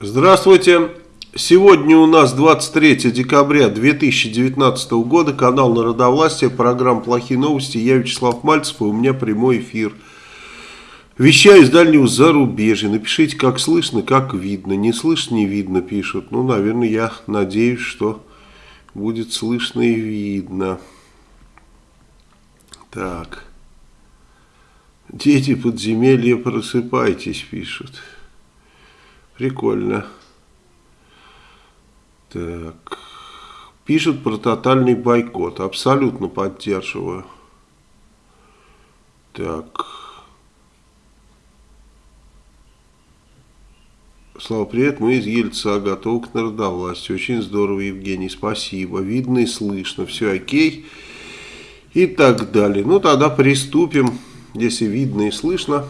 Здравствуйте. Сегодня у нас 23 декабря 2019 года, канал Народовластия, программа «Плохие новости». Я Вячеслав Мальцев, и у меня прямой эфир. Вещаю из дальнего зарубежья. Напишите, как слышно, как видно. Не слышно, не видно, пишут. Ну, наверное, я надеюсь, что будет слышно и видно. Так. Дети подземелья, просыпайтесь, пишут. Прикольно. Так. Пишут про тотальный бойкот. Абсолютно поддерживаю. Так. Слава, привет, мы из Ельца, готовы к народовластию. Очень здорово, Евгений, спасибо. Видно и слышно, все окей. И так далее. Ну, тогда приступим, если видно и слышно.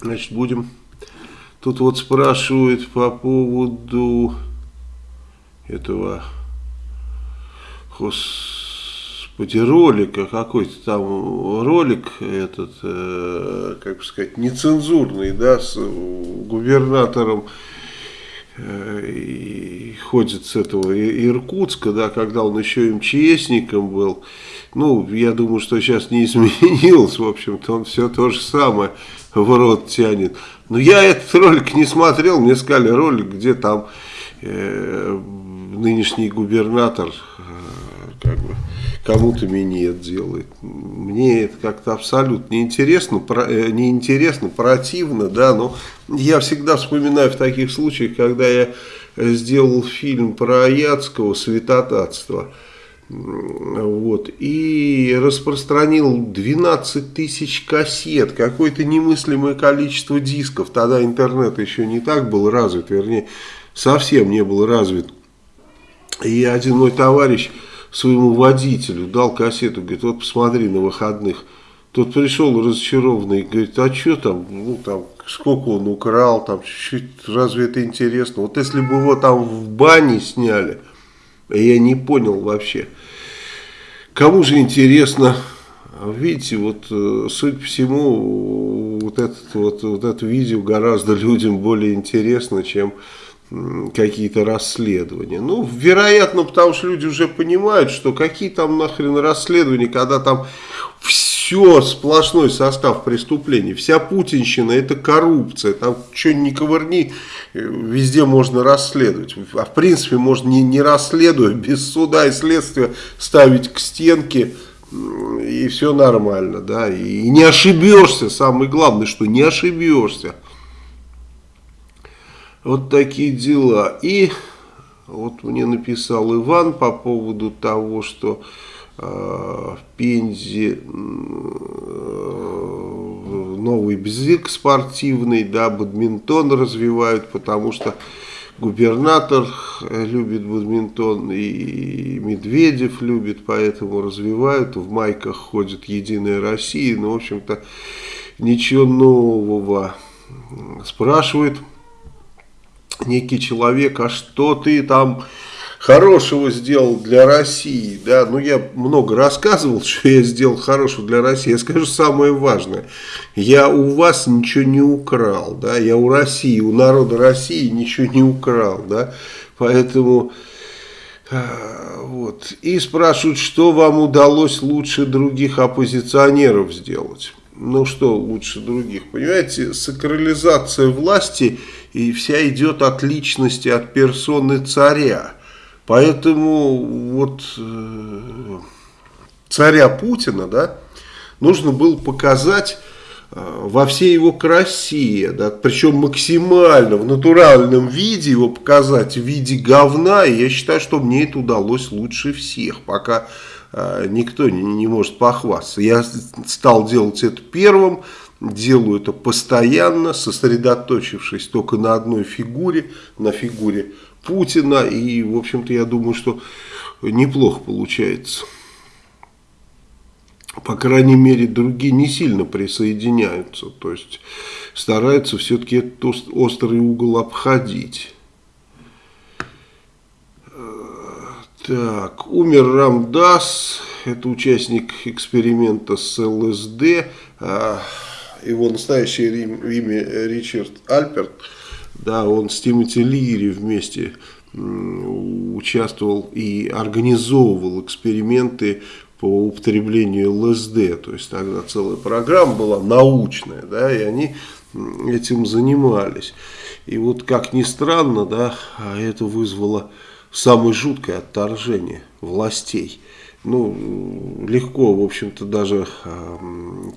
Значит, будем... Тут вот спрашивают по поводу этого... Господи, ролика, какой-то там ролик этот, э, как бы сказать, нецензурный, да, с губернатором э, и ходит с этого Иркутска, да, когда он еще МЧСником был. Ну, я думаю, что сейчас не изменилось, в общем-то, он все то же самое в рот тянет. Но я этот ролик не смотрел, мне сказали ролик, где там э, нынешний губернатор э, как бы кому-то минет делает. Мне это как-то абсолютно неинтересно, про, э, неинтересно, противно, да, но я всегда вспоминаю в таких случаях, когда я сделал фильм про Аяцкого «Святотатство», вот, и распространил 12 тысяч кассет, какое-то немыслимое количество дисков, тогда интернет еще не так был развит, вернее, совсем не был развит, и один мой товарищ своему водителю дал кассету, говорит, вот посмотри на выходных. Тот пришел разочарованный, говорит, а что там, ну там, сколько он украл, там чуть-чуть, разве это интересно? Вот если бы его там в бане сняли, я не понял вообще. Кому же интересно, видите, вот, э, суть по всему, вот, этот, вот, вот это видео гораздо людям более интересно, чем какие-то расследования. Ну, вероятно, потому что люди уже понимают, что какие там нахрен расследования, когда там все сплошной состав преступлений, вся путинщина это коррупция, там что ни ковырни, везде можно расследовать. А в принципе можно не, не расследуя, без суда и следствия ставить к стенке и все нормально, да, и не ошибешься, самое главное, что не ошибешься. Вот такие дела. И вот мне написал Иван по поводу того, что э, в Пензе э, новый бзик спортивный, да, бадминтон развивают, потому что губернатор любит бадминтон и Медведев любит, поэтому развивают. В майках ходит Единая Россия, но, в общем-то, ничего нового. Спрашивает некий человек, а что ты там хорошего сделал для России, да, ну я много рассказывал, что я сделал хорошего для России, я скажу самое важное, я у вас ничего не украл, да, я у России, у народа России ничего не украл, да, поэтому... А, вот. И спрашивают, что вам удалось лучше других оппозиционеров сделать. Ну что лучше других? Понимаете, сакрализация власти и вся идет от личности, от персоны царя. Поэтому вот э, царя Путина, да, нужно было показать э, во всей его красе, да, причем максимально в натуральном виде его показать в виде говна, и я считаю, что мне это удалось лучше всех, пока никто не, не может похвастаться. Я стал делать это первым, делаю это постоянно, сосредоточившись только на одной фигуре, на фигуре Путина. И, в общем-то, я думаю, что неплохо получается. По крайней мере, другие не сильно присоединяются. То есть, стараются все-таки этот острый угол обходить. Так, умер Рамдас, это участник эксперимента с ЛСД. А, его настоящее имя Ричард Альперт. да, он с Тимоти Лири вместе участвовал и организовывал эксперименты по употреблению ЛСД, то есть тогда целая программа была научная, да, и они этим занимались. И вот как ни странно, да, это вызвало самое жуткое отторжение властей. Ну, легко, в общем-то, даже э,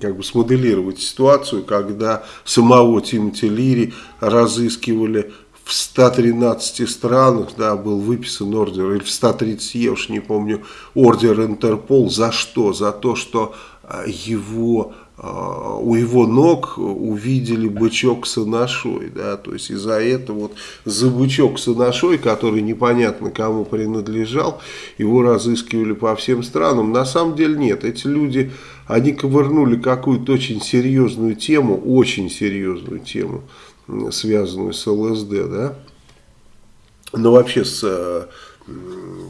как бы смоделировать ситуацию, когда самого Тимоти Лири разыскивали в 113 странах, да, был выписан ордер, или в 130, я уж не помню, ордер Интерпол, за что? За то, что а, его у его ног увидели бычок с анашой, да, то есть из-за этого вот за бычок с анашой, который непонятно кому принадлежал, его разыскивали по всем странам, на самом деле нет, эти люди, они ковырнули какую-то очень серьезную тему, очень серьезную тему, связанную с ЛСД, да, но вообще с, э,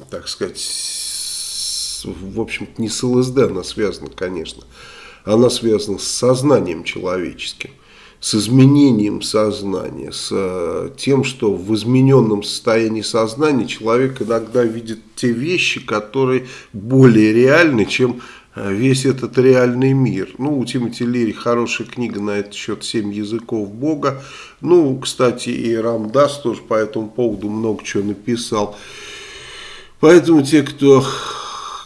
так сказать, с, в общем-то не с ЛСД она связана, конечно, она связана с сознанием человеческим, с изменением сознания, с э, тем, что в измененном состоянии сознания человек иногда видит те вещи, которые более реальны, чем Э, весь этот реальный мир. Ну, у Тимоти Лири хорошая книга на этот счет «Семь языков Бога». Ну, кстати, и Рамдас тоже по этому поводу много чего написал. Поэтому те, кто,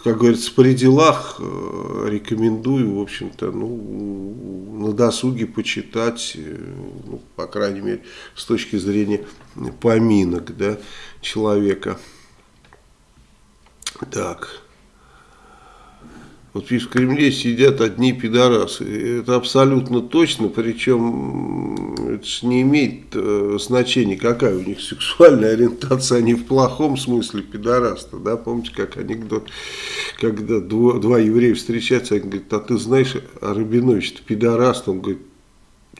как говорится, при делах, э, рекомендую, в общем-то, ну, на досуге почитать, э, ну, по крайней мере, с точки зрения поминок, да, человека. Так. Вот в Кремле сидят одни пидорасы. Это абсолютно точно, причем это же не имеет э, значения, какая у них сексуальная ориентация, они в плохом смысле пидораста. Да? Помните, как анекдот, когда два, два еврея встречаются, они говорят, а ты знаешь, Рабинович, ты пидораст? Он говорит,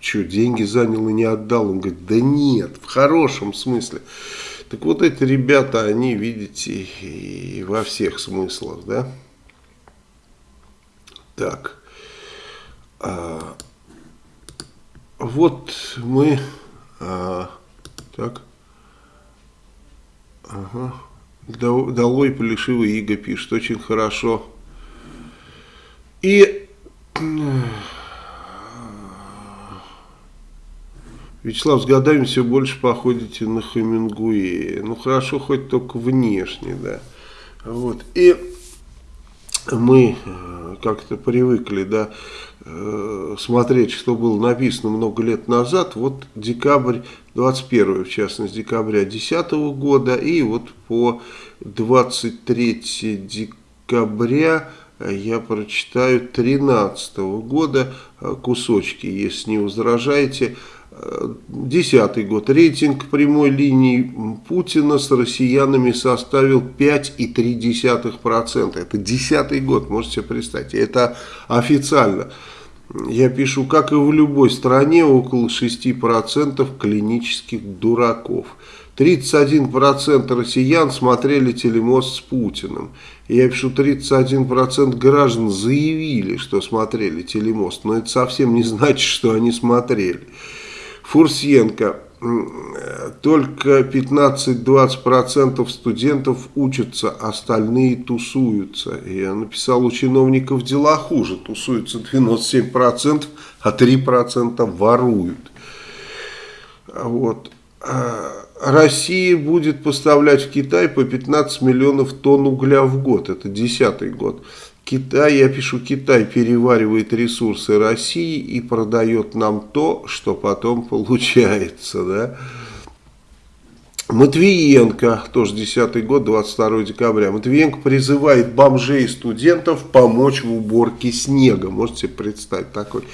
что, деньги занял и не отдал? Он говорит, да нет, в хорошем смысле. Так вот эти ребята, они, видите, и во всех смыслах, да. Так. А, вот мы... А, так. Ага. Долой Полишивый Иго пишет. Очень хорошо. И... Вячеслав, с годами все больше походите на Хемингуэя. Ну, хорошо, хоть только внешне, да. Вот. И мы э, как-то привыкли да, э, смотреть, что было написано много лет назад. Вот декабрь 21, в частности, декабря 2010 года и вот по 23 декабря я прочитаю 13 года кусочки, если не возражаете. Десятый год. Рейтинг прямой линии Путина с россиянами составил 5,3%. Это десятый год, можете себе представить. Это официально. Я пишу, как и в любой стране, около 6% клинических дураков. 31% россиян смотрели телемост с Путиным. Я пишу, 31% граждан заявили, что смотрели телемост. Но это совсем не значит, что они смотрели. Фурсенко. Только 15-20% студентов учатся, остальные тусуются. Я написал, у чиновников дела хуже. Тусуются 97%, а 3% воруют. Вот. Россия будет поставлять в Китай по 15 миллионов тонн угля в год. Это десятый год. Китай, я пишу, Китай переваривает ресурсы России и продает нам то, что потом получается, да. Матвиенко, тоже 10 год, 22 декабря. Матвиенко призывает бомжей и студентов помочь в уборке снега. Можете представить такой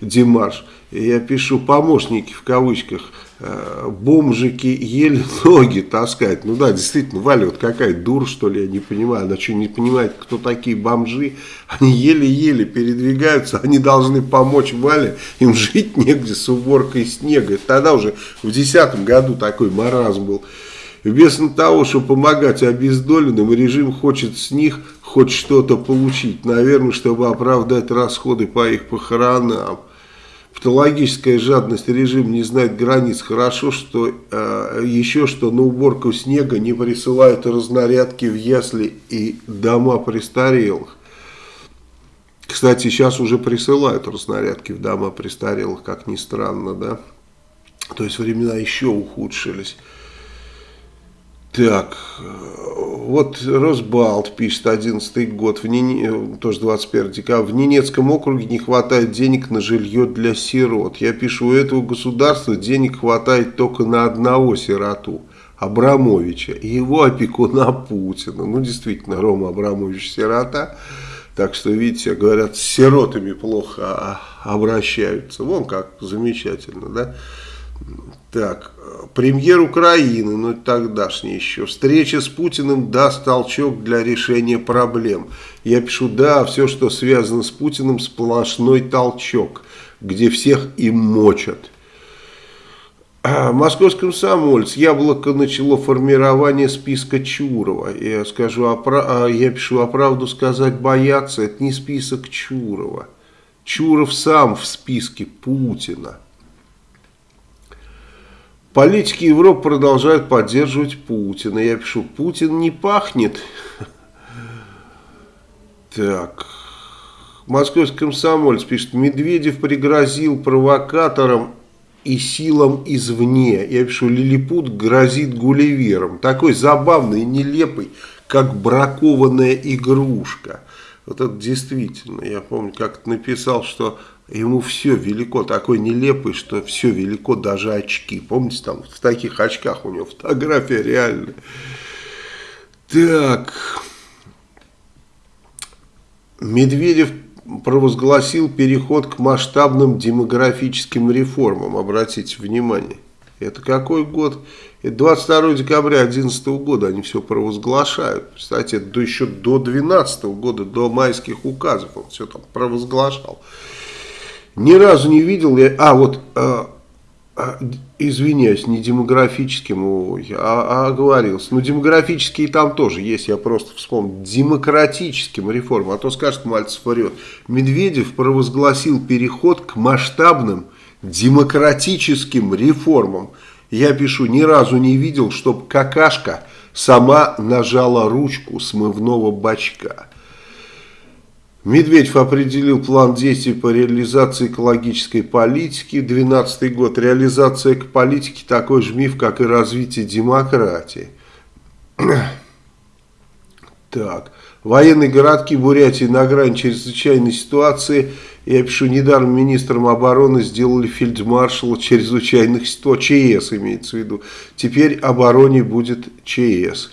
демарш. Я пишу помощники в кавычках бомжики еле ноги таскают. Ну да, действительно, Валя, вот какая дур, что ли, я не понимаю. Она что, не понимает, кто такие бомжи? Они еле-еле передвигаются, они должны помочь Вале, им жить негде с уборкой снега. Тогда уже в десятом году такой маразм был. Вместо того, чтобы помогать обездоленным, режим хочет с них хоть что-то получить. Наверное, чтобы оправдать расходы по их похоронам. Патологическая жадность режим не знает границ. Хорошо, что э, еще что на уборку снега не присылают разнарядки в ясли и дома престарелых. Кстати, сейчас уже присылают разнарядки в дома престарелых, как ни странно, да. То есть времена еще ухудшились. Так, вот Росбалт пишет, 11 год, в Нине, тоже 21 декабря, в Ненецком округе не хватает денег на жилье для сирот. Я пишу, у этого государства денег хватает только на одного сироту, Абрамовича, и его опекуна Путина. Ну, действительно, Рома Абрамович сирота, так что, видите, говорят, с сиротами плохо обращаются. Вон как замечательно, да? Так, премьер Украины, ну тогдашний еще, встреча с Путиным даст толчок для решения проблем. Я пишу, да, все, что связано с Путиным, сплошной толчок, где всех им мочат. А, Московский комсомольц. Яблоко начало формирование списка Чурова. Я, скажу, а, я пишу, а правду сказать бояться, это не список Чурова. Чуров сам в списке Путина. Политики Европы продолжают поддерживать Путина. Я пишу, Путин не пахнет. Так. Московский комсомолец пишет, Медведев пригрозил провокаторам и силам извне. Я пишу, Лилипут грозит гулливером. Такой забавный нелепый, как бракованная игрушка. Вот это действительно, я помню, как написал, что ему все велико, такой нелепый, что все велико, даже очки. Помните, там в таких очках у него фотография реальная. Так, Медведев провозгласил переход к масштабным демографическим реформам, обратите внимание. Это какой год? Это 22 декабря 2011 года они все провозглашают. Кстати, это еще до 2012 года, до майских указов он все там провозглашал. Ни разу не видел я... А, вот, э, э, извиняюсь, не демографическим, ой, а, а оговорился. Ну, демографические там тоже есть, я просто вспомнил. Демократическим реформам, а то скажет, Мальцев врет. Медведев провозгласил переход к масштабным демократическим реформам. Я пишу, ни разу не видел, чтобы какашка сама нажала ручку смывного бачка. Медведев определил план действий по реализации экологической политики. 2012 год. Реализация политики такой же миф, как и развитие демократии. Так. Военные городки Бурятии на грани чрезвычайной ситуации. Я пишу, недаром министром обороны сделали фельдмаршала чрезвычайных ситуаций. ЧС имеется в виду. Теперь обороне будет ЧС.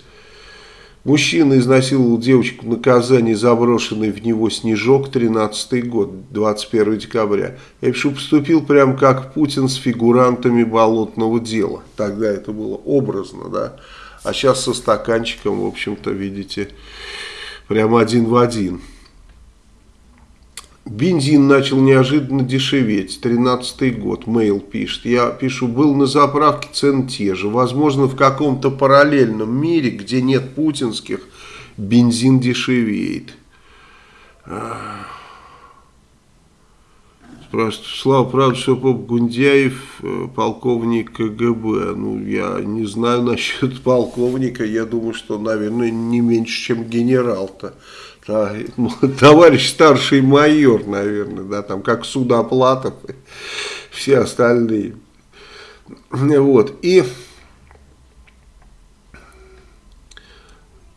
Мужчина изнасиловал девочку в наказании, заброшенный в него снежок, 13 год, 21 декабря. Я пишу, поступил прям как Путин с фигурантами болотного дела. Тогда это было образно, да. А сейчас со стаканчиком, в общем-то, видите, прям один в один. Бензин начал неожиданно дешеветь. 13 год. Мейл пишет. Я пишу, был на заправке цены те же. Возможно, в каком-то параллельном мире, где нет путинских, бензин дешевеет. Спрашивают, Слава, правда, что Поп Гундяев э, полковник КГБ? Ну, я не знаю насчет полковника. Я думаю, что, наверное, не меньше, чем генерал-то. товарищ старший майор, наверное, да, там как Судоплатов и все остальные. Вот, и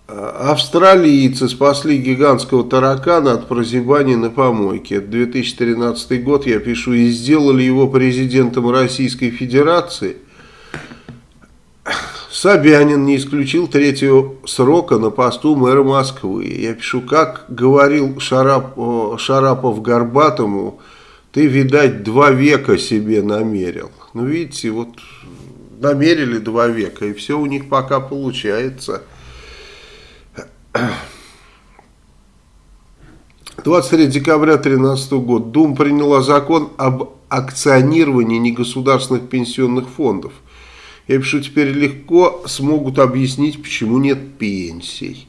австралийцы спасли гигантского таракана от прозябания на помойке. Это 2013 год, я пишу, и сделали его президентом Российской Федерации – Собянин не исключил третьего срока на посту мэра Москвы. Я пишу, как говорил Шарап, Шарапов Горбатому, ты, видать, два века себе намерил. Ну, видите, вот намерили два века, и все у них пока получается. 23 декабря 2013 года Дум приняла закон об акционировании негосударственных пенсионных фондов – я пишу, теперь легко смогут объяснить, почему нет пенсий.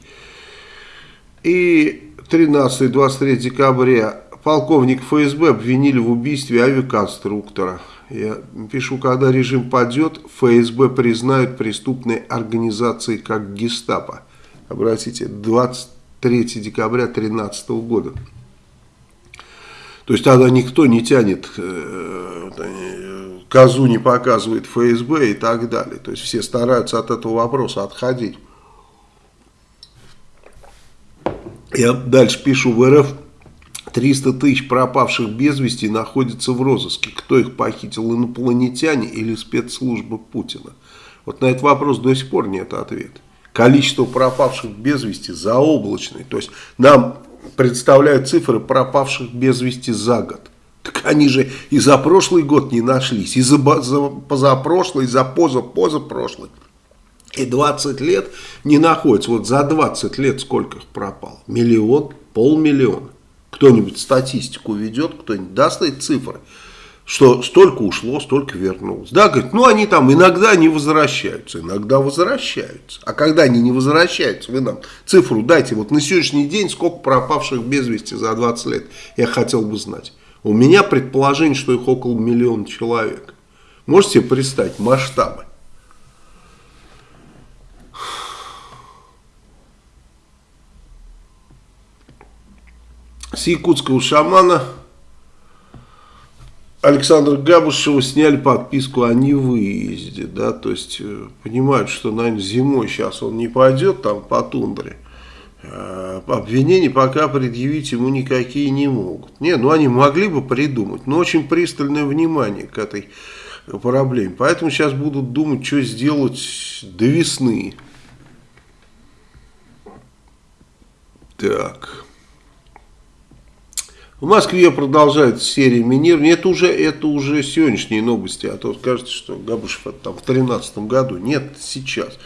И 13-23 декабря полковник ФСБ обвинили в убийстве авиаконструктора. Я пишу, когда режим падет, ФСБ признают преступной организацией как гестапо. Обратите, 23 декабря 2013 года. То есть тогда никто не тянет, э, козу не показывает ФСБ и так далее. То есть все стараются от этого вопроса отходить. Я дальше пишу в РФ 300 тысяч пропавших без вести находятся в розыске. Кто их похитил, инопланетяне или спецслужбы Путина? Вот на этот вопрос до сих пор нет ответа. Количество пропавших без вести заоблачное. То есть нам представляют цифры пропавших без вести за год. Так они же и за прошлый год не нашлись, и за, за позапрошлый, и за поза-позапрошлый. И 20 лет не находятся. Вот за 20 лет сколько их пропало? Миллион, полмиллиона. Кто-нибудь статистику ведет, кто-нибудь даст эти цифры, что столько ушло, столько вернулось. Да, говорит, ну они там иногда не возвращаются, иногда возвращаются. А когда они не возвращаются, вы нам цифру дайте. Вот на сегодняшний день сколько пропавших без вести за 20 лет, я хотел бы знать. У меня предположение, что их около миллиона человек. Можете представить масштабы? с якутского шамана Александра Габушева сняли подписку о невыезде, да, то есть э, понимают, что, наверное, зимой сейчас он не пойдет там по тундре, а обвинений пока предъявить ему никакие не могут. Не, ну они могли бы придумать, но очень пристальное внимание к этой проблеме, поэтому сейчас будут думать, что сделать до весны. Так... В Москве продолжается серия минирования. Это уже, это уже сегодняшние новости. А то скажете, что Габушев там в 2013 году. Нет, сейчас.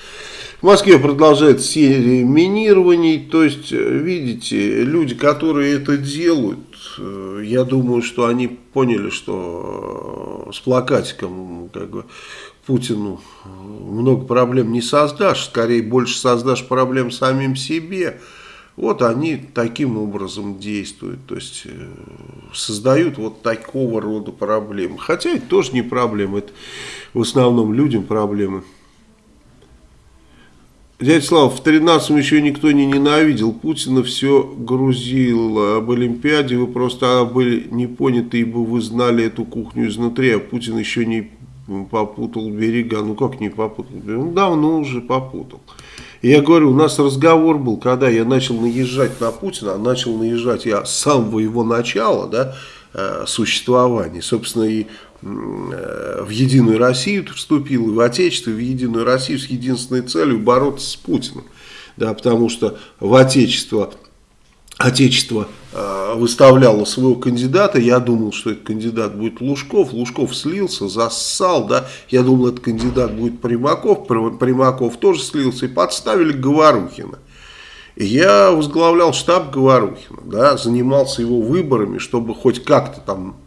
В Москве продолжается серия минирований. То есть, видите, люди, которые это делают, э, я думаю, что они поняли, что с плакатиком как бы, Путину много проблем не создашь. Скорее, больше создашь проблем самим себе. Вот они таким образом действуют, то есть э, создают вот такого рода проблемы. Хотя это тоже не проблема, это в основном людям проблемы. Дядя Слава, в 13-м еще никто не ненавидел Путина, все грузил об Олимпиаде, вы просто были не поняты, ибо вы знали эту кухню изнутри, а Путин еще не попутал берега. Ну как не попутал? Ну давно уже попутал. Я говорю, у нас разговор был, когда я начал наезжать на Путина, а начал наезжать я с самого его начала, да, э, существования, собственно, и э, в Единую Россию вступил, и в Отечество, и в Единую Россию с единственной целью бороться с Путиным. Да, потому что в Отечество Отечество э, выставляло своего кандидата, я думал, что этот кандидат будет Лужков, Лужков слился, зассал, да, я думал, этот кандидат будет Примаков, Примаков тоже слился, и подставили Говорухина. Я возглавлял штаб Говорухина, да, занимался его выборами, чтобы хоть как-то там,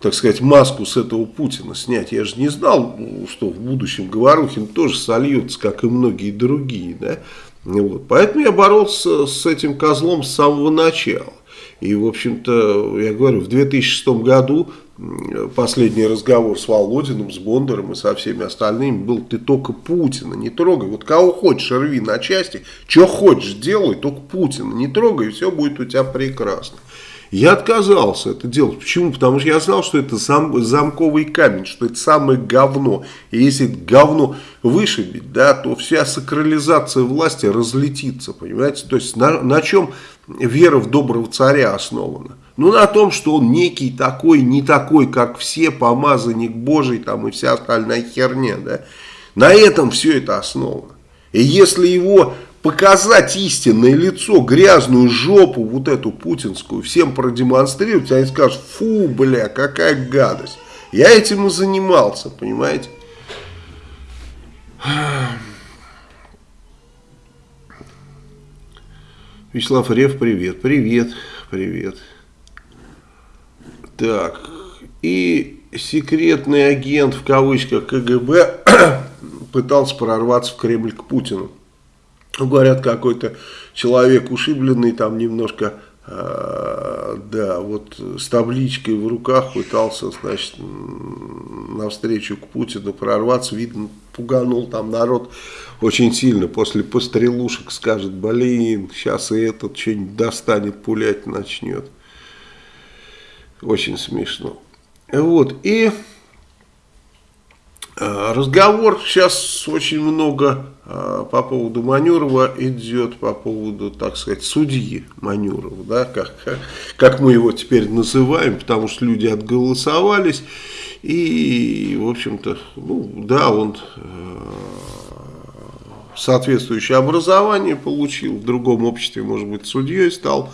так сказать, маску с этого Путина снять. Я же не знал, что в будущем Говорухин тоже сольется, как и многие другие, да, вот. Поэтому я боролся с этим козлом с самого начала. И, в общем-то, я говорю, в 2006 году последний разговор с Володиным, с Бондаром и со всеми остальными был «ты только Путина не трогай». Вот кого хочешь рви на части, что хочешь делай, только Путина не трогай, и все будет у тебя прекрасно. Я отказался это делать. Почему? Потому что я знал, что это сам, замковый камень, что это самое говно. И если говно вышибить, да, то вся сакрализация власти разлетится, понимаете? То есть на, на чем вера в доброго царя основана? Ну, на том, что он некий такой, не такой, как все, помазанник Божий там и вся остальная херня, да. На этом все это основано. И если его показать истинное лицо, грязную жопу, вот эту путинскую, всем продемонстрировать, они скажут, фу, бля, какая гадость. Я этим и занимался, понимаете? Вячеслав Рев, привет, привет, привет. Так, и секретный агент, в кавычках, КГБ пытался прорваться в Кремль к Путину. Говорят, какой-то человек ушибленный, там немножко а, да, вот с табличкой в руках пытался, значит, навстречу к Путину прорваться, видно, пуганул там народ очень сильно. После пострелушек скажет, блин, сейчас и этот что-нибудь достанет, пулять начнет. Очень смешно. Вот, и разговор сейчас очень много а, по поводу Манюрова идет, по поводу, так сказать, судьи Манюрова, да, как, как мы его теперь называем, потому что люди отголосовались, и, в общем-то, ну, да, он э, соответствующее образование получил, в другом обществе, может быть, судьей стал,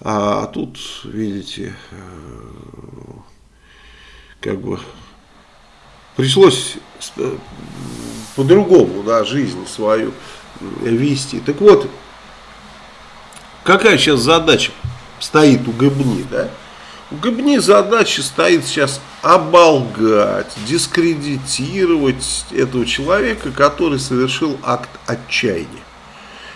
а тут, видите, э, как бы пришлось э, по-другому, да, жизнь свою вести. Так вот, какая сейчас задача стоит у Габни, да? У Габни задача стоит сейчас оболгать, дискредитировать этого человека, который совершил акт отчаяния.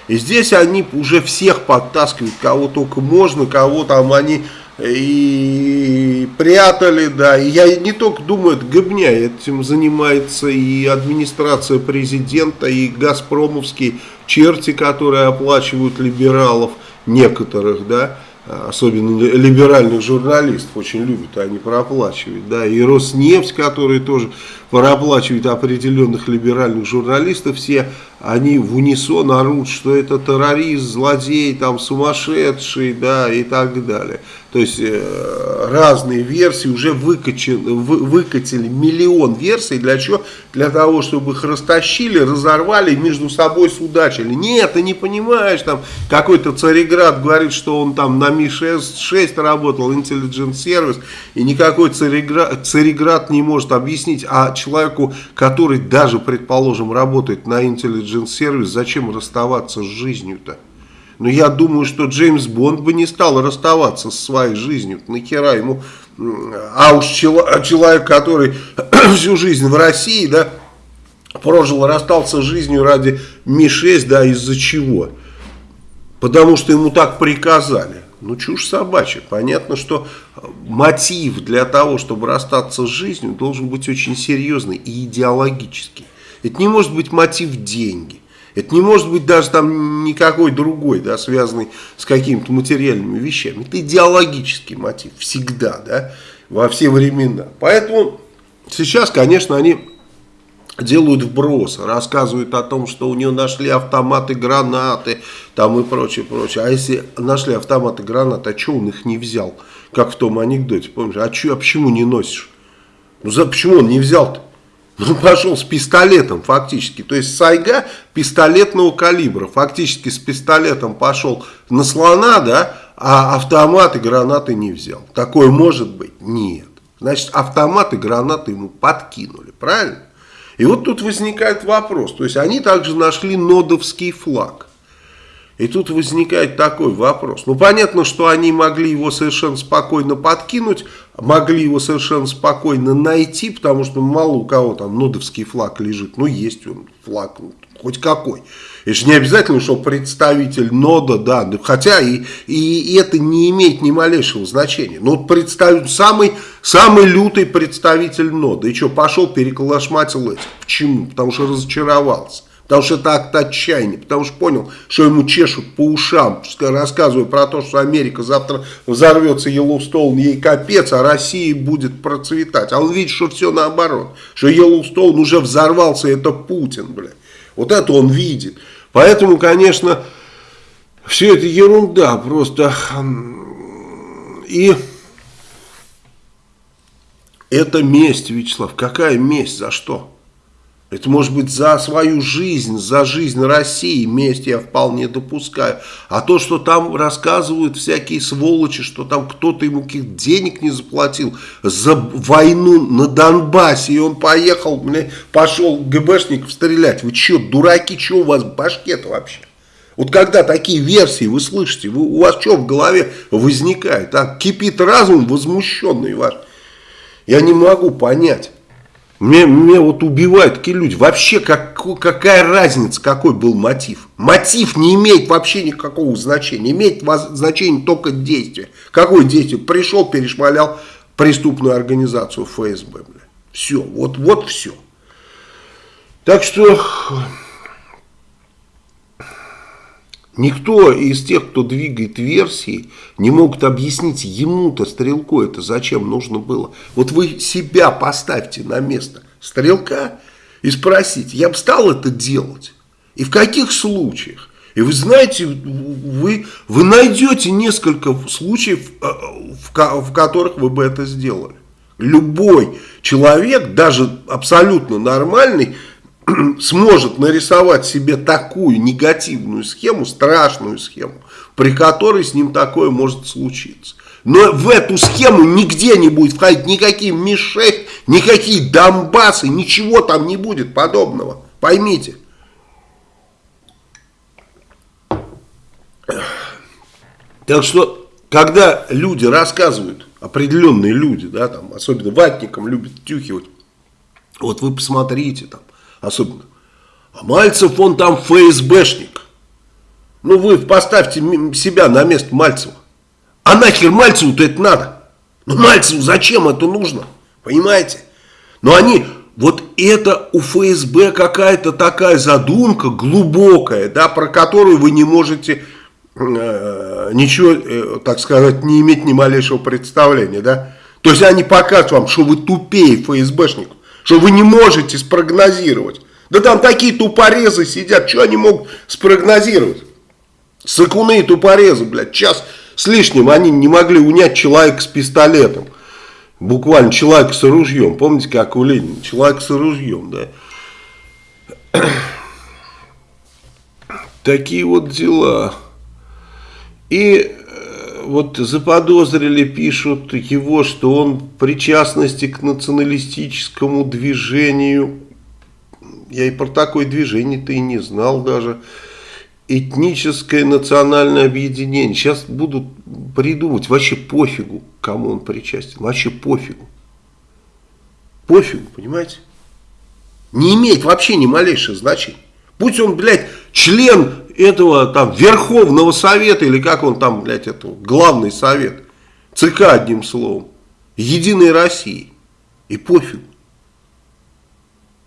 И здесь они уже всех подтаскивают, кого только можно, кого там они и прятали, да. И я не только думаю, это гобня, этим занимается и администрация президента, и газпромовские черти, которые оплачивают либералов некоторых, да особенно либеральных журналистов очень любят, они проплачивают, да, и Роснефть, который тоже проплачивает определенных либеральных журналистов, все они в унисон орут, что это террорист, злодей, там сумасшедший, да, и так далее. То есть э, разные версии уже выкачали, вы, выкатили миллион версий. Для чего? Для того, чтобы их растащили, разорвали между собой судачили. Нет, ты не понимаешь, там какой-то Цареград говорит, что он там на Ми-6 работал, Intelligence Service, и никакой Цареград, Цареград не может объяснить, а человеку, который даже, предположим, работает на Intelligence Service, зачем расставаться с жизнью-то? Но я думаю, что Джеймс Бонд бы не стал расставаться со своей жизнью. Нахера ему... А уж человек, который всю жизнь в России, да, прожил, расстался с жизнью ради Ми-6, да, из-за чего? Потому что ему так приказали. Ну, чушь собачья. Понятно, что мотив для того, чтобы расстаться с жизнью, должен быть очень серьезный и идеологический. Это не может быть мотив деньги. Это не может быть даже там никакой другой, да, связанный с какими-то материальными вещами. Это идеологический мотив, всегда, да, во все времена. Поэтому сейчас, конечно, они делают вброс, рассказывают о том, что у него нашли автоматы, гранаты, там и прочее, прочее. А если нашли автоматы, гранаты, а что он их не взял? Как в том анекдоте, помнишь? А, чё, а почему не носишь? Ну, за, почему он не взял-то? Он пошел с пистолетом фактически. То есть Сайга пистолетного калибра. Фактически с пистолетом пошел на слона, да, а автоматы, гранаты не взял. Такое может быть? Нет. Значит, автоматы, гранаты ему подкинули. Правильно? И вот тут возникает вопрос. То есть они также нашли нодовский флаг. И тут возникает такой вопрос. Ну, понятно, что они могли его совершенно спокойно подкинуть, могли его совершенно спокойно найти, потому что мало у кого там нодовский флаг лежит. Ну, есть он флаг, ну, хоть какой. Это же не обязательно, что представитель нода, да, хотя и, и, и это не имеет ни малейшего значения. Но вот представитель, самый, самый лютый представитель нода. И что, пошел переколошматил этих. Почему? Потому что разочаровался. Потому что это акт отчаяния, потому что понял, что ему чешут по ушам, рассказывая про то, что Америка завтра взорвется Йеллоустоун, ей капец, а Россия будет процветать. А он видит, что все наоборот, что Йеллоустоун уже взорвался, это Путин, блядь. Вот это он видит. Поэтому, конечно, все это ерунда просто. И это месть, Вячеслав. Какая месть? За что? Это может быть за свою жизнь, за жизнь России, месть я вполне допускаю. А то, что там рассказывают всякие сволочи, что там кто-то ему каких денег не заплатил за войну на Донбассе, и он поехал, мне пошел ГБшников стрелять. Вы что, дураки, что у вас в башке-то вообще? Вот когда такие версии вы слышите, вы, у вас что в голове возникает? А? Кипит разум возмущенный ваш. Я не могу понять. Мне, вот убивают такие люди. Вообще, как, какая разница, какой был мотив? Мотив не имеет вообще никакого значения. Имеет значение только действие. Какое действие? Пришел, перешмалял преступную организацию ФСБ. Бля. Все, вот, вот все. Так что никто из тех, кто двигает версии, не могут объяснить ему-то, стрелку, это зачем нужно было. Вот вы себя поставьте на место стрелка и спросите, я бы стал это делать? И в каких случаях? И вы знаете, вы, вы найдете несколько случаев, э, в, в которых вы бы это сделали. Любой человек, даже абсолютно нормальный, сможет нарисовать себе такую негативную схему, страшную схему, при которой с ним такое может случиться. Но в эту схему нигде не будет входить никакие Ми-6, никакие Донбассы, ничего там не будет подобного. Поймите. Так что, когда люди рассказывают, определенные люди, да, там, особенно ватникам любят тюхивать, вот вы посмотрите там, особенно, а Мальцев он там ФСБшник. Ну вы поставьте себя на место Мальцева. А нахер Мальцеву-то это надо? Ну Мальцеву зачем это нужно? Понимаете? Но они, вот это у ФСБ какая-то такая задумка глубокая, да, про которую вы не можете Э, ничего, э, так сказать, не иметь ни малейшего представления, да? То есть они покажут вам, что вы тупее ФСБшников, что вы не можете спрогнозировать. Да там такие тупорезы сидят, что они могут спрогнозировать? Сыкуны и тупорезы, блядь, час с лишним они не могли унять человека с пистолетом. Буквально человек с ружьем. Помните, как у Ленина? Человек с ружьем, да. Такие вот дела. И вот заподозрили, пишут его, что он причастности к националистическому движению. Я и про такое движение-то и не знал даже. Этническое национальное объединение. Сейчас будут придумывать. Вообще пофигу, кому он причастен. Вообще пофигу. Пофигу, понимаете? Не имеет вообще ни малейшего значения. Будь он, блядь, член этого там Верховного Совета, или как он там, блядь, это, главный совет, ЦК одним словом, Единой России. И пофиг.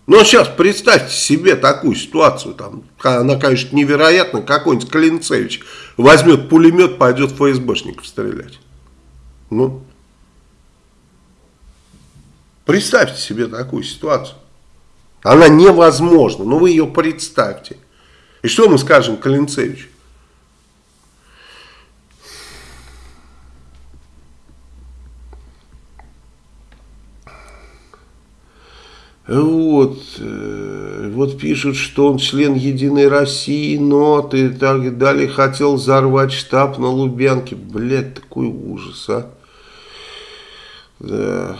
Но сейчас представьте себе такую ситуацию, там, она, конечно, невероятна, какой-нибудь Клинцевич возьмет пулемет, пойдет ФСБшников стрелять. Ну, представьте себе такую ситуацию. Она невозможна, но вы ее представьте. И что мы скажем Калинцевичу? Вот, э, вот пишут, что он член Единой России, нот и так далее, хотел взорвать штаб на Лубянке. Блядь, такой ужас, а. Да.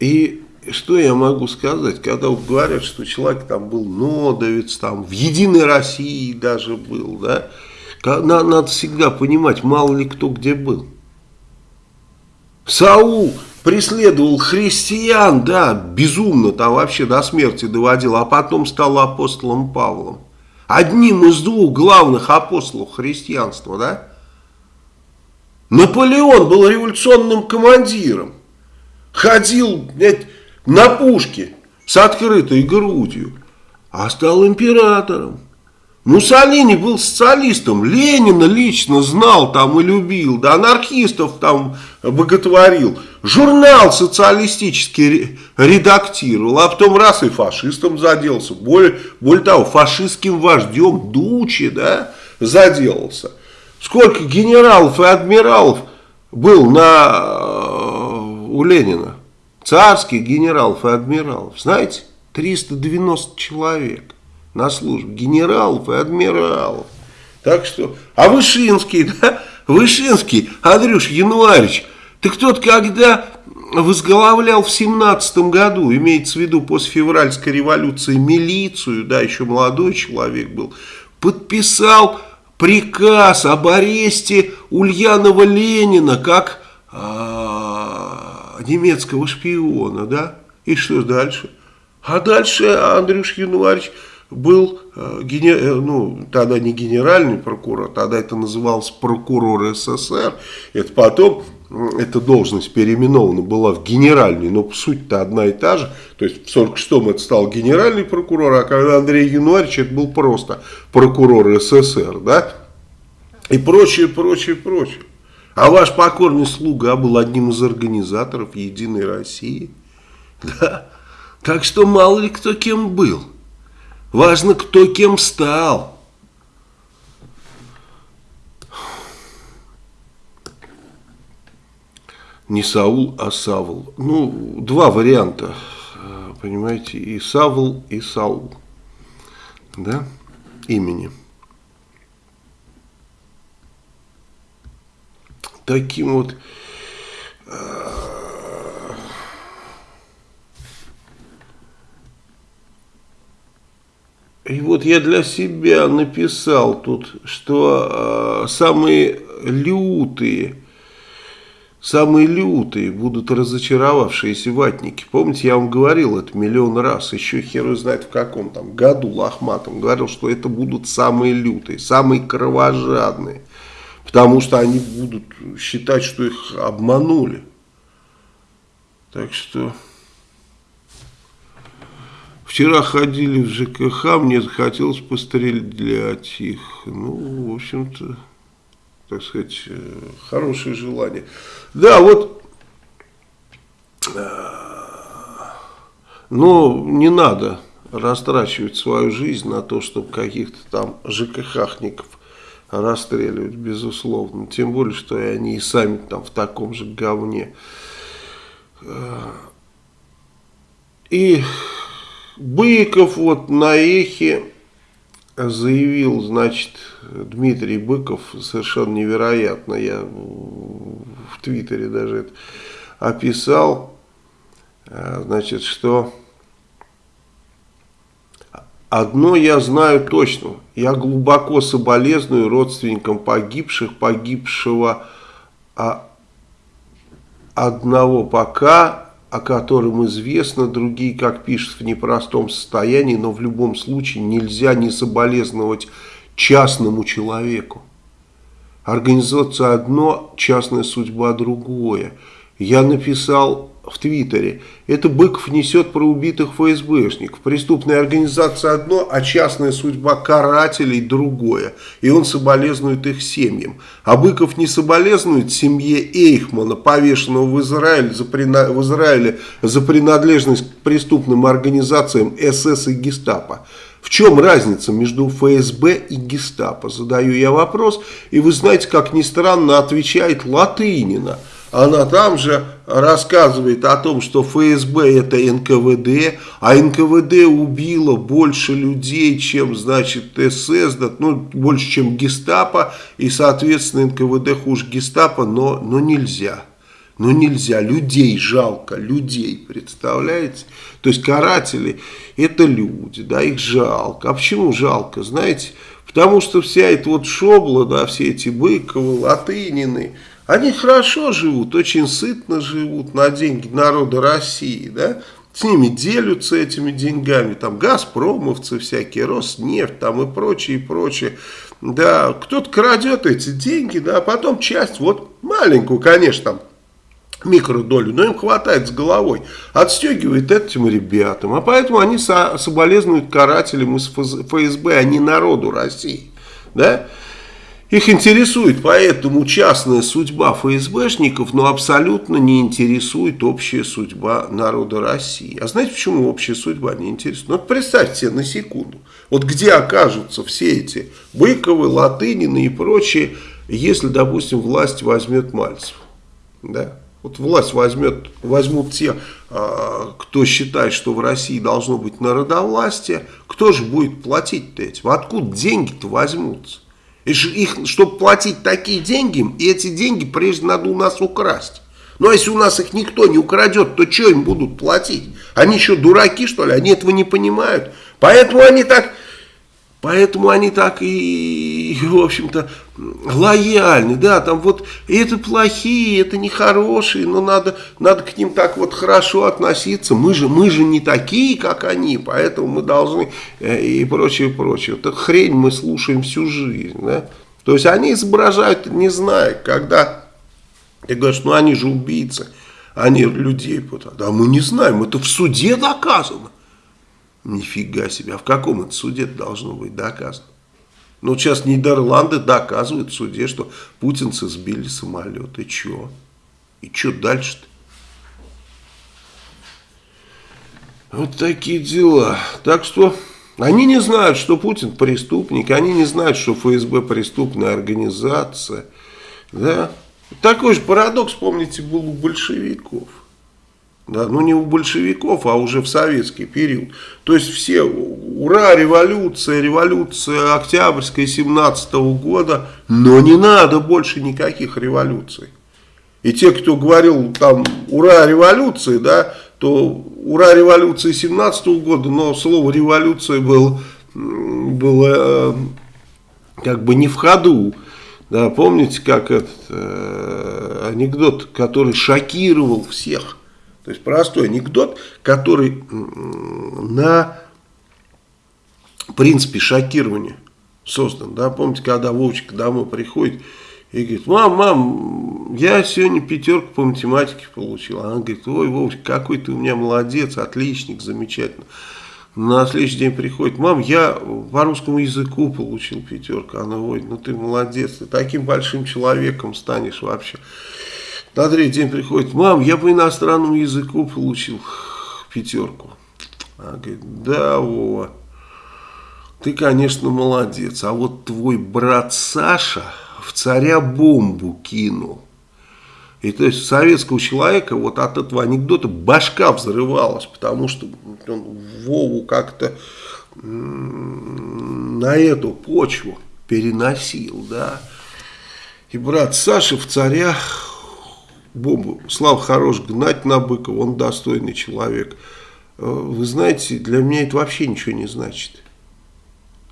И что я могу сказать, когда говорят, что человек там был нодовец, там в Единой России даже был, да, надо, надо всегда понимать, мало ли кто где был. Саул преследовал христиан, да, безумно там вообще до смерти доводил, а потом стал апостолом Павлом. Одним из двух главных апостолов христианства, да. Наполеон был революционным командиром. Ходил, блядь, на пушке с открытой грудью, а стал императором. Муссолини был социалистом, Ленина лично знал там и любил, да анархистов там боготворил. Журнал социалистический редактировал, а потом раз и фашистом заделся. Более, более того, фашистским вождем Дучи, да, заделался. Сколько генералов и адмиралов был на, э, у Ленина? Царских генералов и адмиралов, знаете, 390 человек на службе, генералов и адмиралов. Так что, а Вышинский, да, Вышинский, Андрюш Януарич, ты кто-то когда возглавлял в семнадцатом году, имеется в виду после февральской революции, милицию, да, еще молодой человек был, подписал приказ об аресте Ульянова Ленина как... А, немецкого шпиона, да? И что дальше? А дальше Андрюш Януарьевич был, э, э, ну, тогда не генеральный прокурор, тогда это называлось прокурор СССР. Это потом, эта должность переименована была в генеральный, но суть-то одна и та же. То есть в 46-м это стал генеральный прокурор, а когда Андрей Януарьевич, это был просто прокурор СССР, да? И прочее, прочее, прочее. А ваш покорный слуга был одним из организаторов Единой России. Да. Так что мало ли кто кем был. Важно, кто кем стал. Не Саул, а Савл. Ну, два варианта, понимаете, и Савл, и Саул, да, имени. Таким вот И вот я для себя написал тут, что э, самые лютые, самые лютые будут разочаровавшиеся ватники. Помните, я вам говорил это миллион раз, еще хер знает в каком там году лохматом, говорил, что это будут самые лютые, самые кровожадные, потому что они будут считать, что их обманули. Так что... Вчера ходили в ЖКХ, мне захотелось пострелять их. Ну, в общем-то, так сказать, э, хорошее желание. Да, вот, э, но не надо растрачивать свою жизнь на то, чтобы каких-то там ЖКХников расстреливать, безусловно. Тем более, что и они и сами там в таком же говне. Э, и Быков вот на эхе заявил, значит, Дмитрий Быков, совершенно невероятно, я в Твиттере даже это описал, а, значит, что одно я знаю точно, я глубоко соболезную родственникам погибших, погибшего а, одного пока о котором известно, другие, как пишут, в непростом состоянии, но в любом случае нельзя не соболезновать частному человеку. Организация одно, частная судьба другое. Я написал в Твиттере. Это Быков несет про убитых ФСБшников. Преступная организация одно, а частная судьба карателей другое. И он соболезнует их семьям. А Быков не соболезнует семье Эйхмана, повешенного в Израиле за, в Израиле за принадлежность к преступным организациям СС и Гестапо. В чем разница между ФСБ и Гестапо? Задаю я вопрос, и вы знаете, как ни странно, отвечает Латынина – она там же рассказывает о том, что ФСБ это НКВД, а НКВД убило больше людей, чем, значит, СС, ну, больше, чем гестапо, и, соответственно, НКВД хуже гестапо, но, но нельзя. Но нельзя, людей жалко, людей, представляете? То есть каратели это люди, да, их жалко. А почему жалко, знаете? Потому что вся эта вот шобла, да, все эти Быковы, Латынины, они хорошо живут, очень сытно живут на деньги народа России, да, с ними делятся этими деньгами, там газпромовцы всякие, Роснефть там и прочее, и прочее. Да, кто-то крадет эти деньги, да, а потом часть, вот маленькую, конечно, там, микродолю, но им хватает с головой, отстегивает этим ребятам. А поэтому они со соболезнуют карателям из ФСБ, а не народу России. Да? Их интересует поэтому частная судьба ФСБшников, но абсолютно не интересует общая судьба народа России. А знаете, почему общая судьба не интересует? Ну, вот представьте себе на секунду, вот где окажутся все эти Быковы, Латынины и прочие, если, допустим, власть возьмет Мальцев. Да? Вот власть возьмет, возьмут те, а, кто считает, что в России должно быть народовластие, кто же будет платить-то этим? Откуда деньги-то возьмутся? Их, чтобы платить такие деньги, и эти деньги прежде надо у нас украсть. Ну а если у нас их никто не украдет, то что им будут платить? Они еще дураки, что ли? Они этого не понимают. Поэтому они так Поэтому они так и, в общем-то, лояльны, да, там вот это плохие, это нехорошие, но надо, надо к ним так вот хорошо относиться, мы же, мы же не такие, как они, поэтому мы должны э, и прочее, прочее. Вот хрень мы слушаем всю жизнь, да. То есть они изображают, не знаю, когда ты говоришь, ну они же убийцы, они людей путают. Да мы не знаем, это в суде доказано. Нифига себе, а в каком это суде должно быть доказано? Ну, сейчас Нидерланды доказывают в суде, что путинцы сбили самолет. И что? И что дальше-то? Вот такие дела. Так что они не знают, что Путин преступник, они не знают, что ФСБ преступная организация. Да? Такой же парадокс, помните, был у большевиков. Да, ну не у большевиков, а уже в советский период. То есть все, ура, революция, революция Октябрьская 17 -го года, но не надо больше никаких революций. И те, кто говорил там ура, революции, да, то ура, революции 17 -го года, но слово революция было, было э, как бы не в ходу. Да, помните, как этот э, анекдот, который шокировал всех – то есть простой анекдот, который на принципе шокирования создан. Да? Помните, когда Вовчик домой приходит и говорит, мам, мам, я сегодня пятерку по математике получил. Она говорит, ой, Вовчик, какой ты у меня молодец, отличник, замечательно. На следующий день приходит, мам, я по русскому языку получил пятерку. Она, ой, ну ты молодец, ты таким большим человеком станешь вообще. На третий день приходит, мам, я по иностранному языку получил пятерку. Она говорит, да, Вова, ты, конечно, молодец, а вот твой брат Саша в царя бомбу кинул. И то есть советского человека вот от этого анекдота башка взрывалась, потому что он Вову как-то на эту почву переносил, да. И брат Саша в царя бомбу. Слава хорош, гнать на Быкова, он достойный человек. Э, вы знаете, для меня это вообще ничего не значит.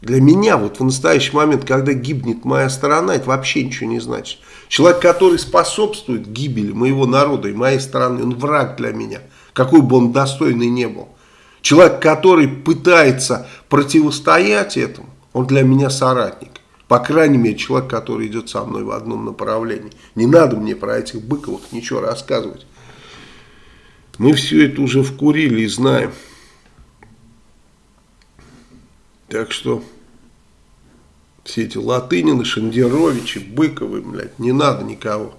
Для меня вот в настоящий момент, когда гибнет моя страна, это вообще ничего не значит. Человек, который способствует гибели моего народа и моей страны, он враг для меня, какой бы он достойный не был. Человек, который пытается противостоять этому, он для меня соратник. По крайней мере, человек, который идет со мной в одном направлении. Не надо мне про этих Быковых ничего рассказывать. Мы все это уже вкурили и знаем. Так что все эти Латынины, Шендеровичи, Быковы, блядь, не надо никого.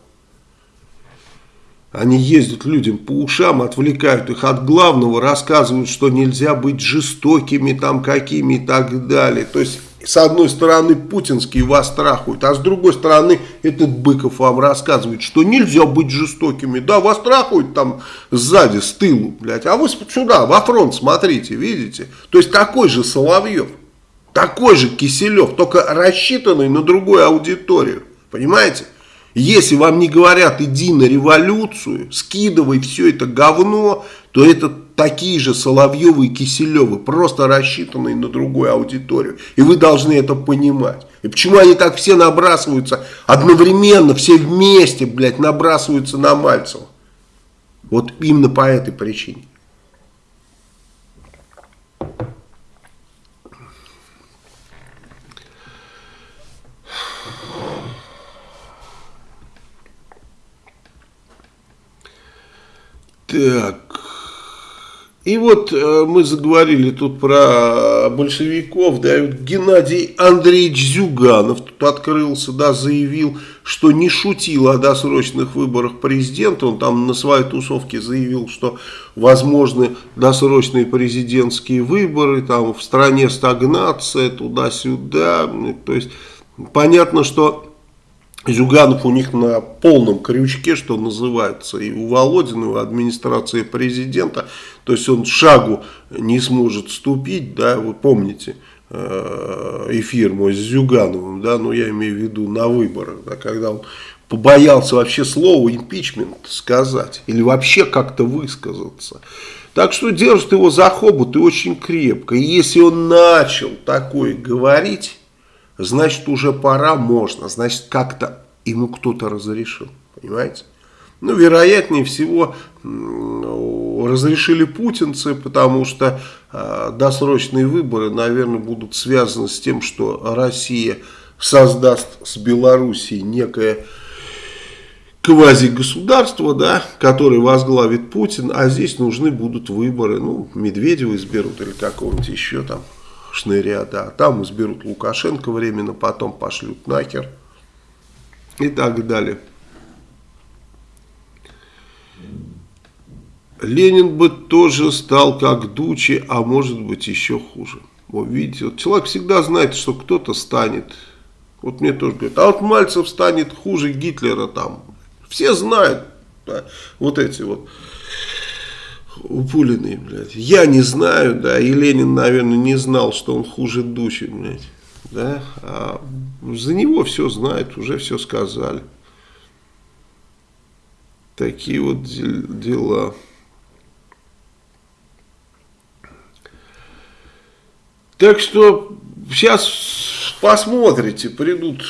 Они ездят людям по ушам, отвлекают их от главного, рассказывают, что нельзя быть жестокими там какими и так далее. То есть с одной стороны путинские вас страхуют, а с другой стороны этот Быков вам рассказывает, что нельзя быть жестокими. Да, вас страхуют там сзади, с тылу, блядь, а вы сюда, во фронт смотрите, видите? То есть такой же Соловьев, такой же Киселев, только рассчитанный на другую аудиторию, понимаете? Если вам не говорят, иди на революцию, скидывай все это говно, то это такие же Соловьевы и Киселевы, просто рассчитанные на другую аудиторию. И вы должны это понимать. И почему они так все набрасываются одновременно, все вместе, блядь, набрасываются на Мальцева? Вот именно по этой причине. Так. И вот э, мы заговорили тут про большевиков, да, Геннадий Андреевич Зюганов тут открылся, да, заявил, что не шутил о досрочных выборах президента, он там на своей тусовке заявил, что возможны досрочные президентские выборы, там в стране стагнация, туда-сюда, то есть понятно, что Зюганов у них на полном крючке, что называется, и у Володина, и у администрации президента, то есть он шагу не сможет ступить, да, вы помните э, эфир мой с Зюгановым, да, но я имею в виду на выборах, да, когда он побоялся вообще слово импичмент сказать, или вообще как-то высказаться. Так что держит его за хобот и очень крепко. И если он начал такое говорить, значит уже пора, можно. Значит как-то ему кто-то разрешил. Понимаете? Ну, вероятнее всего, разрешили путинцы, потому что э, досрочные выборы, наверное, будут связаны с тем, что Россия создаст с Белоруссией некое квази-государство, да, которое возглавит Путин, а здесь нужны будут выборы, ну, Медведева изберут или какого-нибудь еще там шныря, да, там изберут Лукашенко временно, потом пошлют нахер и так далее. Ленин бы тоже стал как Дучи, а может быть еще хуже. Вот видите, вот человек всегда знает, что кто-то станет. Вот мне тоже говорят, а вот Мальцев станет хуже Гитлера там. Все знают, да, вот эти вот упуленные, блядь. Я не знаю, да, и Ленин, наверное, не знал, что он хуже Дучи, блядь. Да, а за него все знают, уже все сказали. Такие вот дела. Так что сейчас посмотрите, придут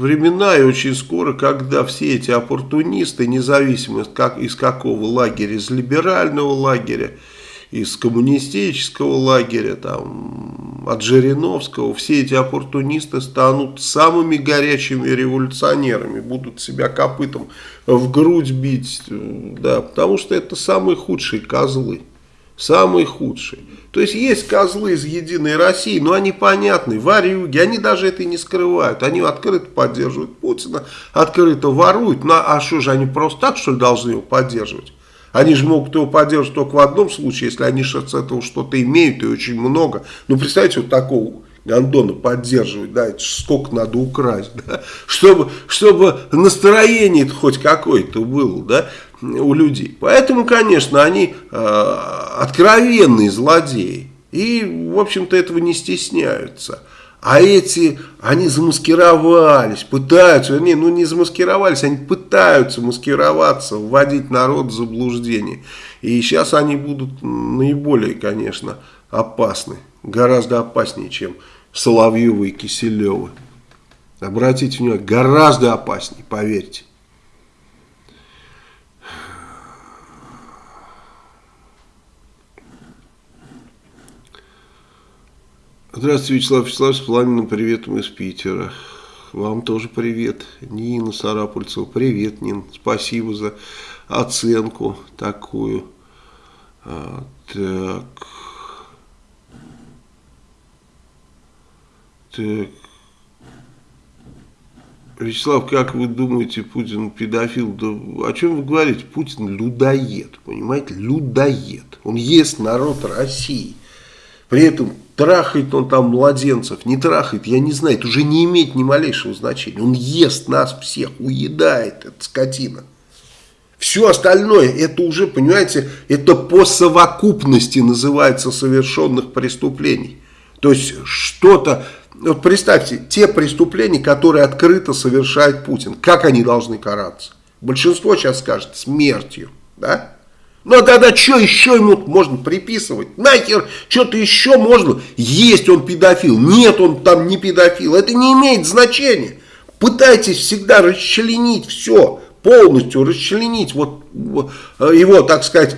времена и очень скоро, когда все эти оппортунисты, независимо как, из какого лагеря, из либерального лагеря, из коммунистического лагеря, там, от Жириновского, все эти оппортунисты станут самыми горячими революционерами, будут себя копытом в грудь бить, да, потому что это самые худшие козлы, самые худшие. То есть есть козлы из Единой России, но они понятны, варюги, они даже это и не скрывают. Они открыто поддерживают Путина, открыто воруют. Ну, а что же, они просто так, что ли, должны его поддерживать? Они же могут его поддерживать только в одном случае, если они с этого что-то имеют и очень много. Ну, представьте, вот такого Гондона поддерживать, да, это сколько надо украсть, да, чтобы, чтобы настроение хоть какое-то было, да, у людей. Поэтому, конечно, они э, откровенные злодеи. И, в общем-то, этого не стесняются. А эти, они замаскировались, пытаются, вернее, ну не замаскировались, они пытаются маскироваться, вводить народ в заблуждение. И сейчас они будут наиболее, конечно, опасны. Гораздо опаснее, чем Соловьевы и Киселевы. Обратите внимание, гораздо опаснее, поверьте. Здравствуйте, Вячеслав Вячеслав, с пламенным приветом из Питера. Вам тоже привет. Нина Сарапульцева, привет, Нин. Спасибо за оценку такую. А, так. Так. Вячеслав, как вы думаете, Путин педофил? Да о чем вы говорите? Путин людоед, понимаете? Людоед. Он ест народ России. При этом трахает он там младенцев, не трахает, я не знаю, это уже не имеет ни малейшего значения. Он ест нас всех, уедает, эта скотина. Все остальное, это уже, понимаете, это по совокупности называется совершенных преступлений. То есть что-то, вот представьте, те преступления, которые открыто совершает Путин, как они должны караться? Большинство сейчас скажет смертью, да? Ну а тогда что еще ему можно приписывать? Нахер что-то еще можно? Есть он педофил, нет он там не педофил. Это не имеет значения. Пытайтесь всегда расчленить все, полностью расчленить вот его, так сказать,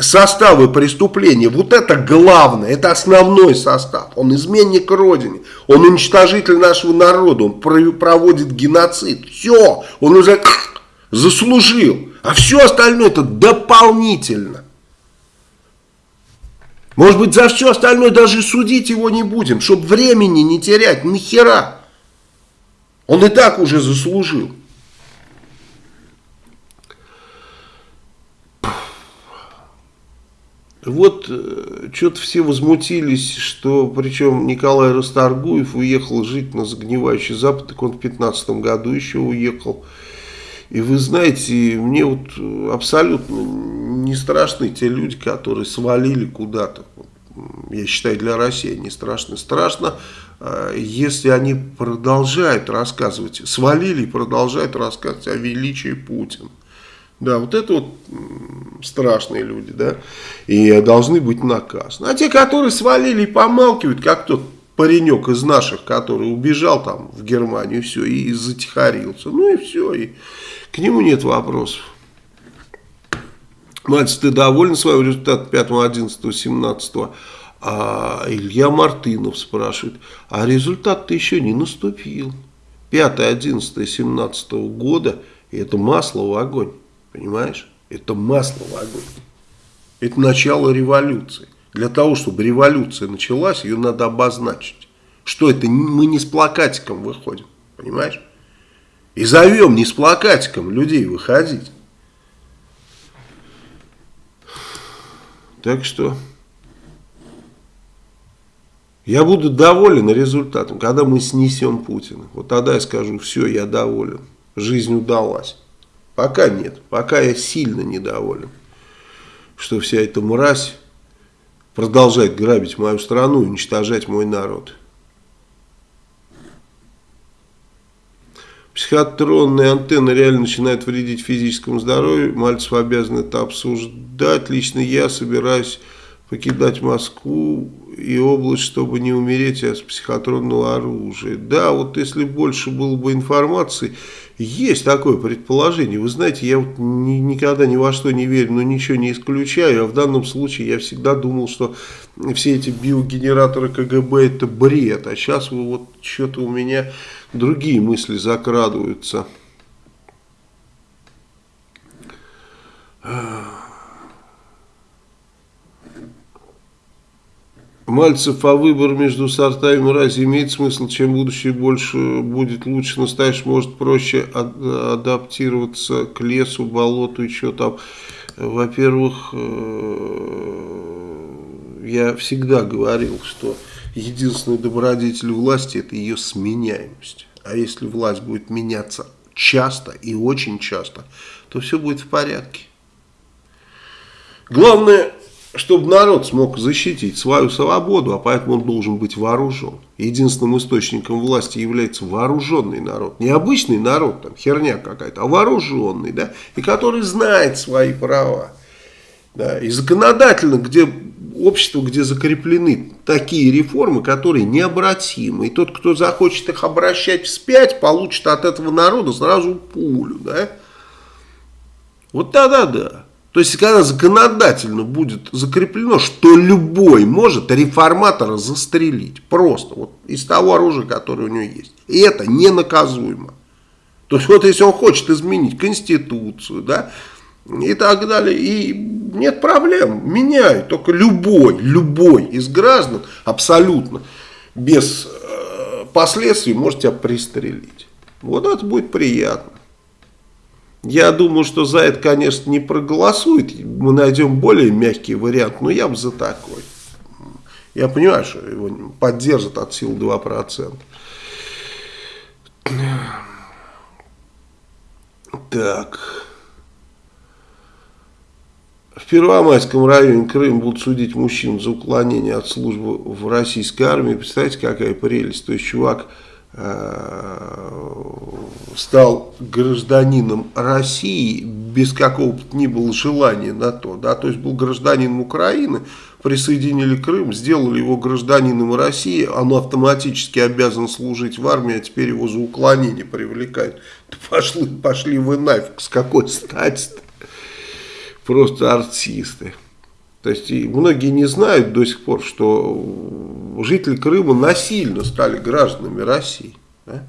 составы преступления. Вот это главное, это основной состав. Он изменник Родине, он уничтожитель нашего народа, он проводит геноцид. Все, он уже заслужил. А все остальное это дополнительно. Может быть, за все остальное даже судить его не будем, чтобы времени не терять, нахера. Он и так уже заслужил. Вот э, что-то все возмутились, что причем Николай Расторгуев уехал жить на загнивающий Запад, так он в 15 году еще уехал. И вы знаете, мне вот абсолютно не страшны те люди, которые свалили куда-то. Я считаю, для России не страшно. Страшно, если они продолжают рассказывать, свалили и продолжают рассказывать о величии Путина. Да, вот это вот страшные люди, да, и должны быть наказаны. А те, которые свалили и помалкивают, как тот паренек из наших, который убежал там в Германию, все, и затихарился, ну и все, и к нему нет вопросов. Мальцев, ты доволен своим результатом 5, 11, 17? А Илья Мартынов спрашивает, а результат-то еще не наступил. 5, 11, 17 года, и это масло в огонь, понимаешь? Это масло в огонь. Это начало революции. Для того, чтобы революция началась, ее надо обозначить. Что это? Мы не с плакатиком выходим, понимаешь? И зовем не с плакатиком людей выходить. Так что я буду доволен результатом, когда мы снесем Путина. Вот тогда я скажу, все, я доволен, жизнь удалась. Пока нет, пока я сильно недоволен, что вся эта мразь продолжает грабить мою страну и уничтожать мой народ. Психотронные антенны реально начинают вредить физическому здоровью. Мальцев обязан это обсуждать. Лично я собираюсь покидать Москву и область, чтобы не умереть от психотронного оружия. Да, вот если больше было бы информации, есть такое предположение. Вы знаете, я вот ни, никогда ни во что не верю, но ничего не исключаю. А в данном случае я всегда думал, что все эти биогенераторы КГБ это бред. А сейчас вот что-то у меня другие мысли закрадываются. Мальцев, а выбор между сортами мрази имеет смысл, чем будущее больше будет лучше, настоящий может проще адаптироваться к лесу, болоту и что там. Во-первых, э, я всегда говорил, что единственный добродетель власти это ее сменяемость. А если власть будет меняться часто и очень часто, то все будет в порядке. Главное чтобы народ смог защитить свою свободу, а поэтому он должен быть вооружен. Единственным источником власти является вооруженный народ. Не обычный народ, там херня какая-то, а вооруженный, да, и который знает свои права. Да, и законодательно, где общество, где закреплены такие реформы, которые необратимы. И тот, кто захочет их обращать вспять, получит от этого народа сразу пулю. Да? Вот тогда да. То есть, когда законодательно будет закреплено, что любой может реформатора застрелить. Просто вот из того оружия, которое у него есть. И это ненаказуемо. То есть, вот если он хочет изменить Конституцию, да, и так далее, и нет проблем, меняют. Только любой, любой из граждан абсолютно без э, последствий может тебя пристрелить. Вот это будет приятно. Я думаю, что за это, конечно, не проголосует. Мы найдем более мягкий вариант, но я бы за такой. Я понимаю, что его поддержат от сил 2%. Так. В Первомайском районе Крым будут судить мужчин за уклонение от службы в российской армии. Представляете, какая прелесть. То есть, чувак стал гражданином России без какого-то ни было желания на то, да, то есть был гражданином Украины, присоединили Крым, сделали его гражданином России, он автоматически обязан служить в армии, а теперь его за уклонение привлекают. Пошли, пошли вы нафиг, с какой стати -то? Просто артисты. То есть многие не знают до сих пор, что жители Крыма насильно стали гражданами России. Да?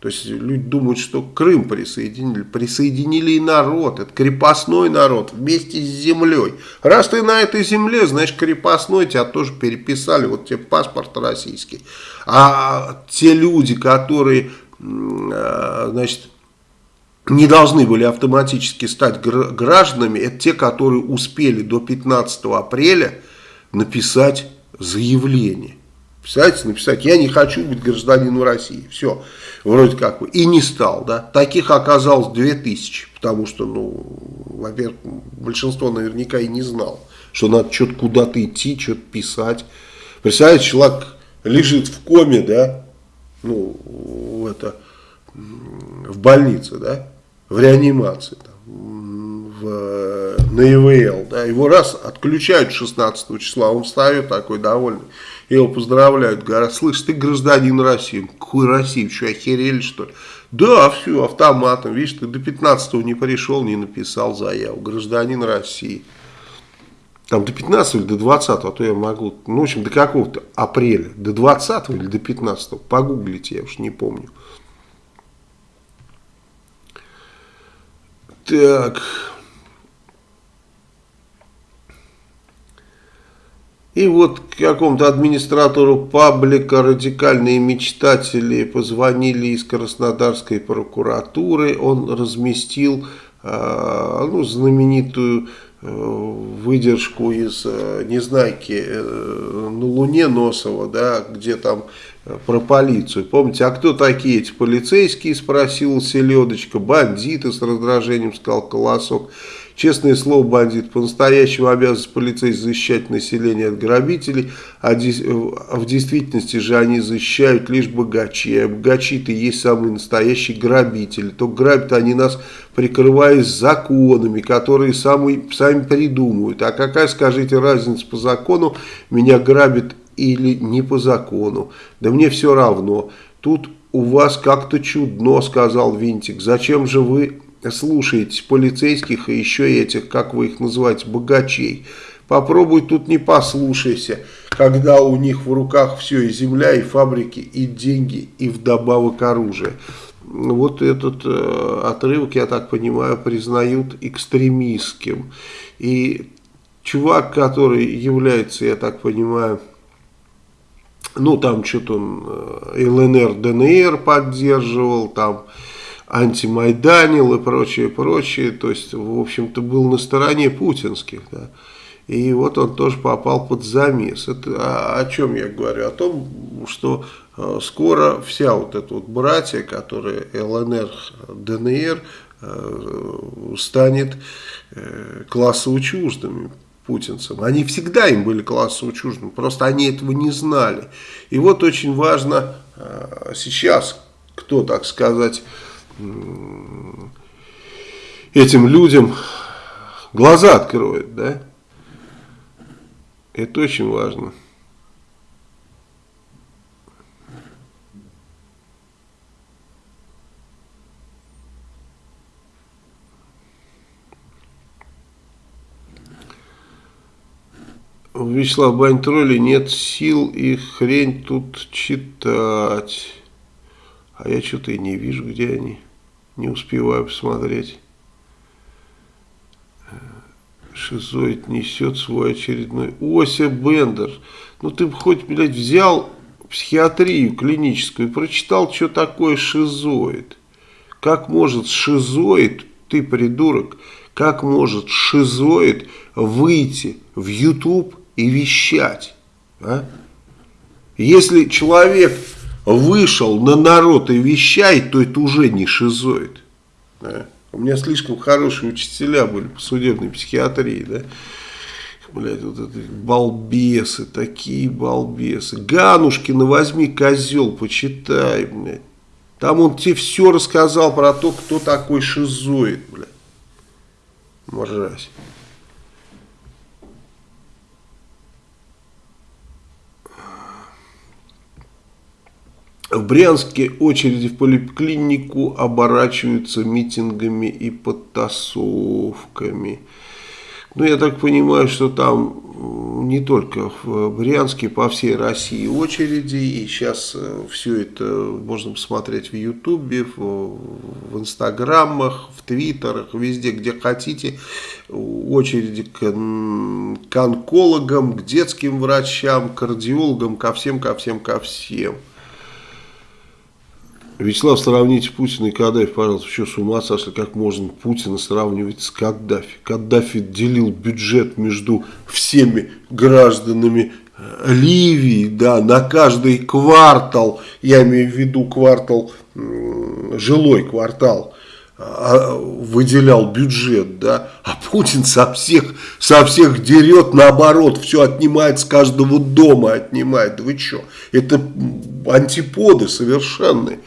То есть люди думают, что Крым присоединили. Присоединили и народ. Это крепостной народ вместе с землей. Раз ты на этой земле, значит крепостной тебя тоже переписали. Вот тебе паспорт российский. А те люди, которые, а, значит, не должны были автоматически стать гражданами, это те, которые успели до 15 апреля написать заявление. Представляете, написать, я не хочу быть гражданином России. Все, вроде как бы. И не стал, да. Таких оказалось 2000, потому что, ну, во-первых, большинство наверняка и не знал, что надо что-то куда-то идти, что-то писать. Представляете, человек лежит в коме, да, ну, это, в больнице, да, в реанимации, там, в, на ИВЛ, да, его раз отключают 16 числа, он встает такой довольный, его поздравляют, говорят, слышь, ты гражданин России, какой России, что, охерели что ли? Да, все, автоматом, видишь, ты до 15 не пришел, не написал заяву, гражданин России. Там до 15 или до 20, а то я могу, ну, в общем, до какого-то апреля, до 20 или до 15, погуглите, я уж не помню. Так. И вот какому-то администратору паблика радикальные мечтатели позвонили из Краснодарской прокуратуры. Он разместил э, ну, знаменитую э, выдержку из э, Незнайки э, на Луне Носова, да, где там про полицию. Помните, а кто такие эти полицейские, спросил Селедочка, бандиты с раздражением, сказал Колосок. Честное слово, бандит, по-настоящему обязанность полицейских защищать население от грабителей, а, в действительности же они защищают лишь богачи. А богачи-то есть самые настоящие грабители. То грабят они нас, прикрываясь законами, которые сами, сами придумывают. А какая, скажите, разница по закону, меня грабят или не по закону? Да мне все равно. Тут у вас как-то чудно, сказал Винтик. Зачем же вы слушаете полицейских и еще этих, как вы их называете, богачей. Попробуй тут не послушайся, когда у них в руках все и земля, и фабрики, и деньги, и вдобавок оружие. Вот этот э, отрывок, я так понимаю, признают экстремистским. И чувак, который является, я так понимаю, ну там что-то он э, ЛНР, ДНР поддерживал, там антимайданил и прочее, прочее. То есть, в общем-то, был на стороне путинских. Да. И вот он тоже попал под замес. Это о, о чем я говорю? О том, что э, скоро вся вот эта вот братья, которые ЛНР, ДНР, э, станет э, классово чуждыми путинцам. Они всегда им были классово чуждыми, просто они этого не знали. И вот очень важно э, сейчас, кто, так сказать, этим людям глаза откроет, да? Это очень важно. У Вячеслава Баньтроли нет сил и хрень тут читать. А я что-то и не вижу, где они не успеваю посмотреть. Шизоид несет свой очередной... Ося Бендер, ну ты бы хоть, блядь, взял психиатрию клиническую и прочитал, что такое шизоид. Как может шизоид, ты придурок, как может шизоид выйти в YouTube и вещать? А? Если человек вышел на народ и вещает, то это уже не шизоид. Да? У меня слишком хорошие учителя были по судебной психиатрии, да. Блять, вот это балбесы, такие балбесы. Ганушкина возьми, козел, почитай, блядь. Там он тебе все рассказал про то, кто такой шизоид, блядь. Мразь. В Брянске очереди в поликлинику оборачиваются митингами и подтасовками. Ну, я так понимаю, что там не только в Брянске, по всей России очереди. И сейчас э, все это можно посмотреть в Ютубе, в, Инстаграмах, в Твиттерах, везде, где хотите. Очереди к, к онкологам, к детским врачам, к кардиологам, ко всем, ко всем, ко всем. Вячеслав, сравните Путина и Каддафи, пожалуйста. Что, с ума сошли? Как можно Путина сравнивать с Каддафи? Каддафи делил бюджет между всеми гражданами э, Ливии, да, на каждый квартал, я имею в виду квартал, жилой квартал, а, выделял бюджет, да, а Путин со всех, со всех дерет, наоборот, все отнимает с каждого дома, отнимает, вы что, это антиподы совершенные.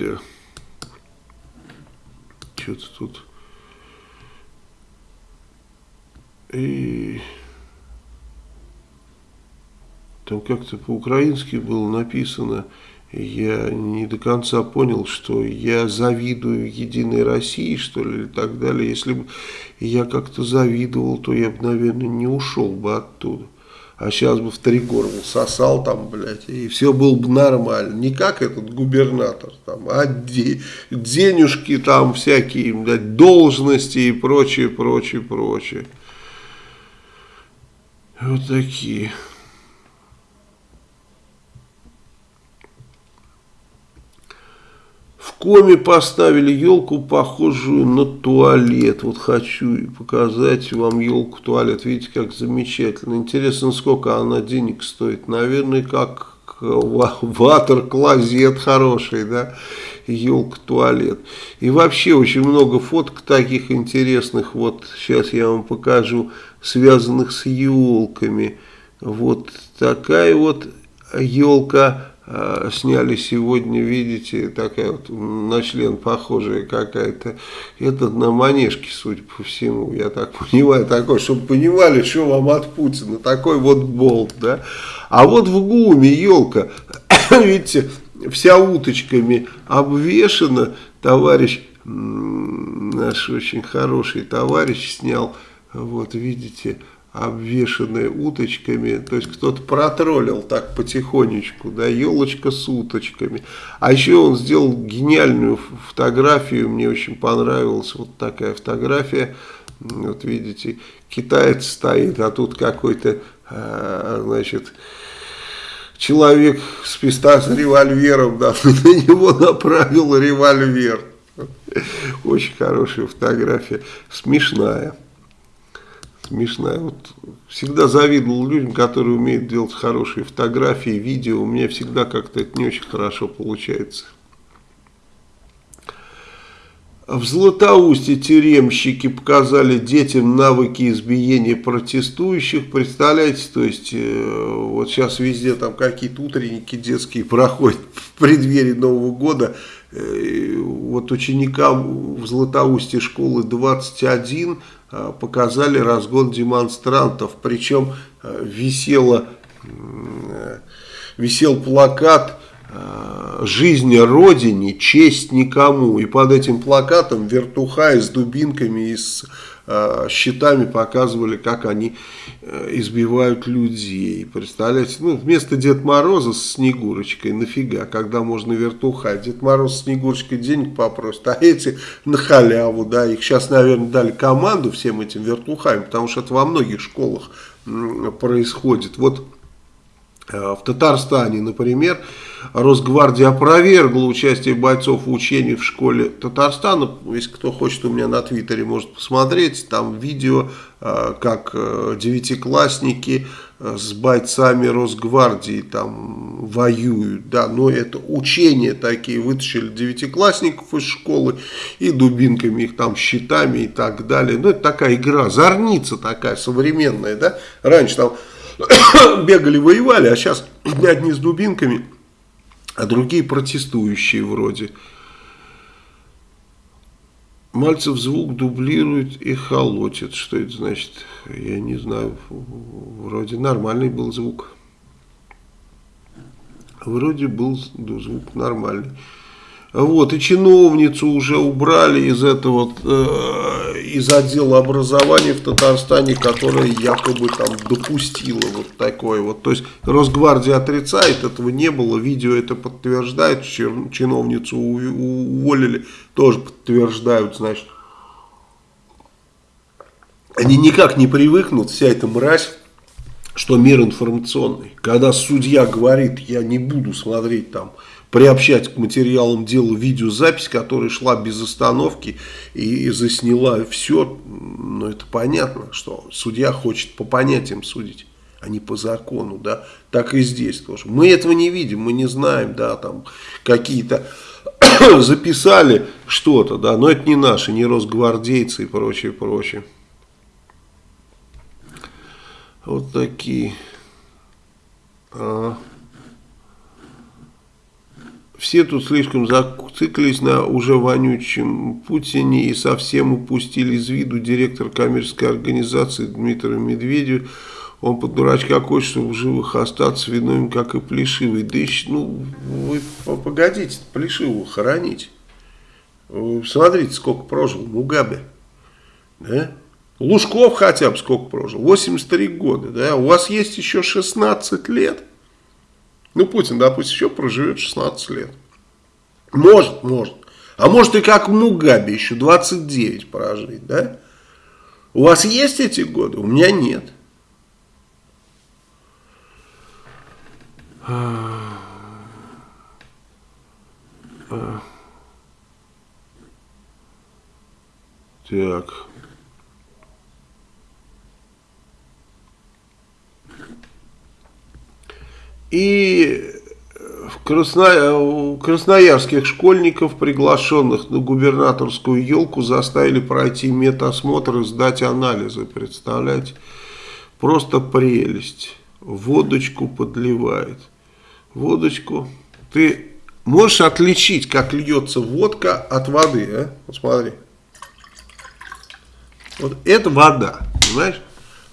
Да. Что-то тут... И там как-то по-украински было написано, я не до конца понял, что я завидую Единой России, что ли, и так далее. Если бы я как-то завидовал, то я бы, наверное, не ушел бы оттуда. А сейчас бы в три горла сосал там, блядь, и все было бы нормально. Не как этот губернатор, там, а де, денежки там всякие, блядь, должности и прочее, прочее, прочее. Вот такие. Коме поставили елку, похожую на туалет. Вот хочу показать вам елку-туалет. Видите, как замечательно. Интересно, сколько она денег стоит. Наверное, как ватер-клозет хороший, да, елка-туалет. И вообще очень много фоток таких интересных. Вот сейчас я вам покажу связанных с елками. Вот такая вот елка сняли сегодня, видите, такая вот на член похожая какая-то. Это на манежке, судя по всему, я так понимаю, такой, чтобы понимали, что вам от Путина, такой вот болт, да. А вот в ГУМе елка, видите, вся уточками обвешена, товарищ, наш очень хороший товарищ снял, вот видите, обвешанные уточками, то есть кто-то протроллил так потихонечку, да, елочка с уточками. А еще он сделал гениальную фотографию, мне очень понравилась вот такая фотография, вот видите, китаец стоит, а тут какой-то, а, значит, человек с писта с револьвером, да, на него направил револьвер. Очень хорошая фотография, смешная смешная. Вот всегда завидовал людям, которые умеют делать хорошие фотографии, видео. У меня всегда как-то это не очень хорошо получается. В Златоусте тюремщики показали детям навыки избиения протестующих. Представляете, то есть э, вот сейчас везде там какие-то утренники детские проходят в преддверии Нового года. Вот ученикам в Златоусте школы 21 Э, показали разгон демонстрантов. Причем э, висело, э, висел плакат «Жизнь Родине, честь никому». И под этим плакатом вертухаи с дубинками и с щитами показывали, как они э, избивают людей. Представляете, ну, вместо Дед Мороза с Снегурочкой, нафига, когда можно вертуха. Дед Мороз с Снегурочкой денег попросит, а эти на халяву, да, их сейчас, наверное, дали команду всем этим вертухам, потому что это во многих школах происходит. Вот Э, в Татарстане, например, Росгвардия опровергла участие бойцов в учении в школе Татарстана. Если кто хочет, у меня на твиттере может посмотреть. Там видео, э, как э, девятиклассники с бойцами Росгвардии там воюют. Да, но это учения такие. Вытащили девятиклассников из школы и дубинками их там, щитами и так далее. Ну, это такая игра, зорница такая современная. Да? Раньше там бегали, воевали, а сейчас одни с дубинками, а другие протестующие вроде. Мальцев звук дублирует и холотит. Что это значит? Я не знаю. Вроде нормальный был звук. Вроде был звук нормальный. Вот, и чиновницу уже убрали из этого, э, из отдела образования в Татарстане, которая якобы там допустила вот такое вот. То есть Росгвардия отрицает, этого не было, видео это подтверждает, чиновницу уволили, тоже подтверждают, значит. Они никак не привыкнут, вся эта мразь, что мир информационный. Когда судья говорит, я не буду смотреть там приобщать к материалам дела видеозапись, которая шла без остановки и засняла все. Ну, это понятно, что судья хочет по понятиям судить, а не по закону, да. Так и здесь тоже. Мы этого не видим, мы не знаем, да, там какие-то записали что-то, да, но это не наши, не росгвардейцы и прочее, прочее. Вот такие. А. все тут слишком зациклились на уже вонючем Путине и совсем упустили из виду директор коммерческой организации Дмитрия Медведева. Он под дурачка хочет, чтобы в живых остаться виновен, как и Плешивый. Да еще, ну, вы погодите, Плешивого хоронить. Смотрите, сколько прожил Мугабе. Да? Лужков хотя бы сколько прожил? 83 года. Да? У вас есть еще 16 лет. Ну, Путин, допустим, еще проживет 16 лет. Может, может. А может и как Мугаби еще 29 прожить, да? У вас есть эти годы? У меня нет. Так. И в Красно... у красноярских школьников, приглашенных на губернаторскую елку, заставили пройти медосмотр и сдать анализы. Представляете? Просто прелесть. Водочку подливает. Водочку. Ты можешь отличить, как льется водка от воды, а? Вот смотри. Вот это вода, понимаешь?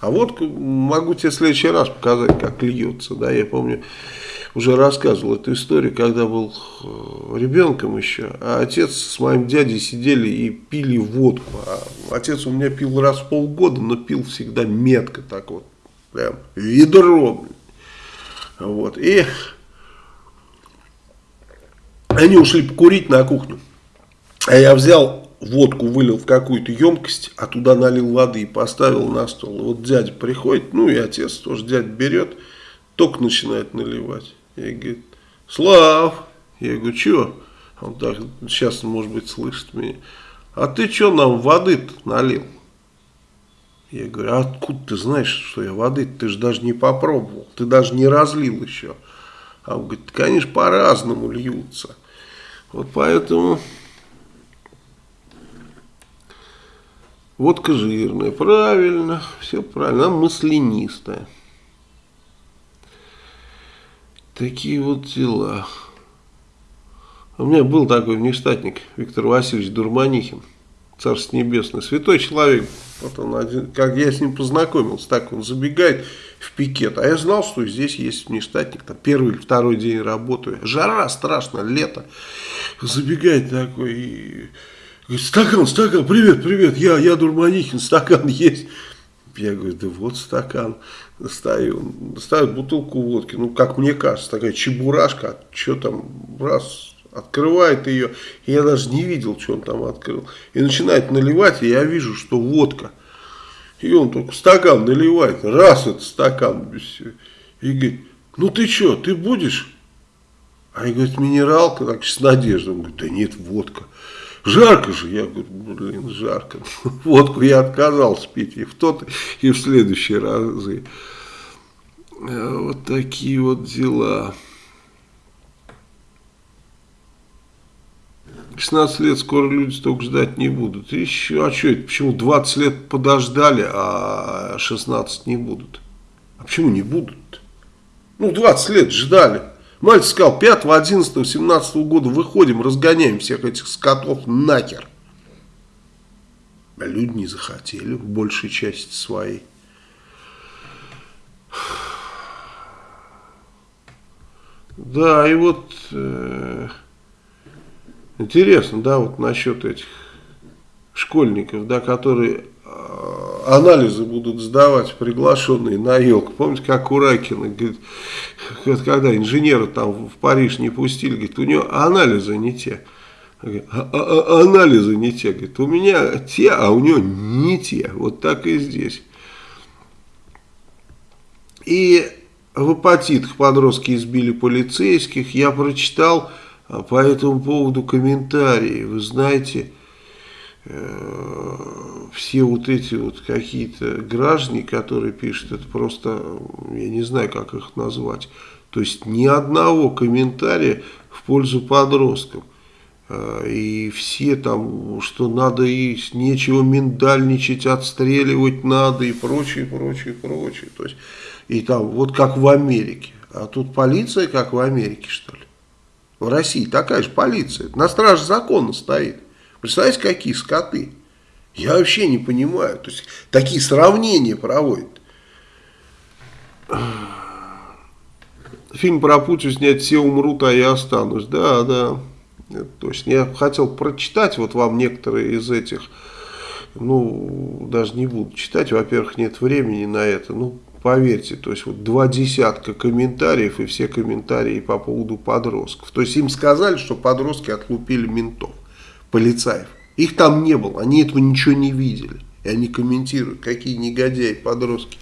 А вот могу тебе в следующий раз показать, как льется. Да, я помню, уже рассказывал эту историю, когда был э, ребенком еще, а отец с моим дядей сидели и пили водку. А отец у меня пил раз в полгода, но пил всегда метко так вот, прям ведро. Вот, и они ушли покурить на кухню. А я взял водку вылил в какую-то емкость, а туда налил воды и поставил на стол. Вот дядя приходит, ну и отец тоже, дядя берет, только начинает наливать. И говорит, Слав, я говорю, что? Он так, сейчас, может быть, слышит меня. А ты что нам воды налил? Я говорю, а откуда ты знаешь, что я воды? Ты же даже не попробовал, ты даже не разлил еще. А он говорит, конечно, по-разному льются. Вот поэтому Водка жирная, правильно, все правильно, она маслянистая. Такие вот дела. У меня был такой внештатник Виктор Васильевич Дурманихин, Царство Небесное, святой человек. Вот он один, как я с ним познакомился, так он забегает в пикет. А я знал, что здесь есть внештатник, там первый или второй день работаю. Жара страшно, лето. Забегает такой и Говорит, стакан, стакан, привет, привет, я, я Дурманихин, стакан есть. Я говорю, да вот стакан. Достаю, достаю бутылку водки. Ну, как мне кажется, такая чебурашка. Что там, раз, открывает ее. И я даже не видел, что он там открыл. И начинает наливать, и я вижу, что водка. И он только стакан наливает. Раз этот стакан. И говорит, ну ты что, ты будешь? А я говорю, минералка, так с надеждой. Он говорит, да нет, водка. Жарко же, я говорю, блин, жарко. Водку я отказался пить и в тот, и в следующие разы. Э, вот такие вот дела. 16 лет скоро люди столько ждать не будут. Еще, а что это, почему 20 лет подождали, а 16 не будут? А почему не будут? Ну, 20 лет ждали. Мальчик сказал, 5, 11, 17 года выходим, разгоняем всех этих скотов нахер. А люди не захотели в большей части своей. Да, и вот э, интересно, да, вот насчет этих школьников, да, которые анализы будут сдавать приглашенные на елку. Помните, как у Ракина, говорит, когда инженера там в Париж не пустили, говорит, у него анализы не те. А, а, а, анализы не те. Говорит, у меня те, а у него не те. Вот так и здесь. И в апатитах подростки избили полицейских. Я прочитал по этому поводу комментарии. Вы знаете, Э, все вот эти вот какие-то граждане, которые пишут, это просто, я не знаю, как их назвать. То есть ни одного комментария в пользу подростков. Э, и все там, что надо и нечего миндальничать, отстреливать надо и прочее, прочее, прочее. То есть, и там, вот как в Америке. А тут полиция, как в Америке, что ли? В России такая же полиция. На страже закона стоит. Представляете, какие скоты? Я вообще не понимаю. То есть, такие сравнения проводят. Фильм про Путин снять «Все умрут, а я останусь». Да, да. Это точно. Я хотел прочитать вот вам некоторые из этих, ну, даже не буду читать. Во-первых, нет времени на это. Ну, поверьте, то есть вот два десятка комментариев и все комментарии по поводу подростков. То есть им сказали, что подростки отлупили ментов, полицаев. Их там не было, они этого ничего не видели. И они комментируют, какие негодяи подростки.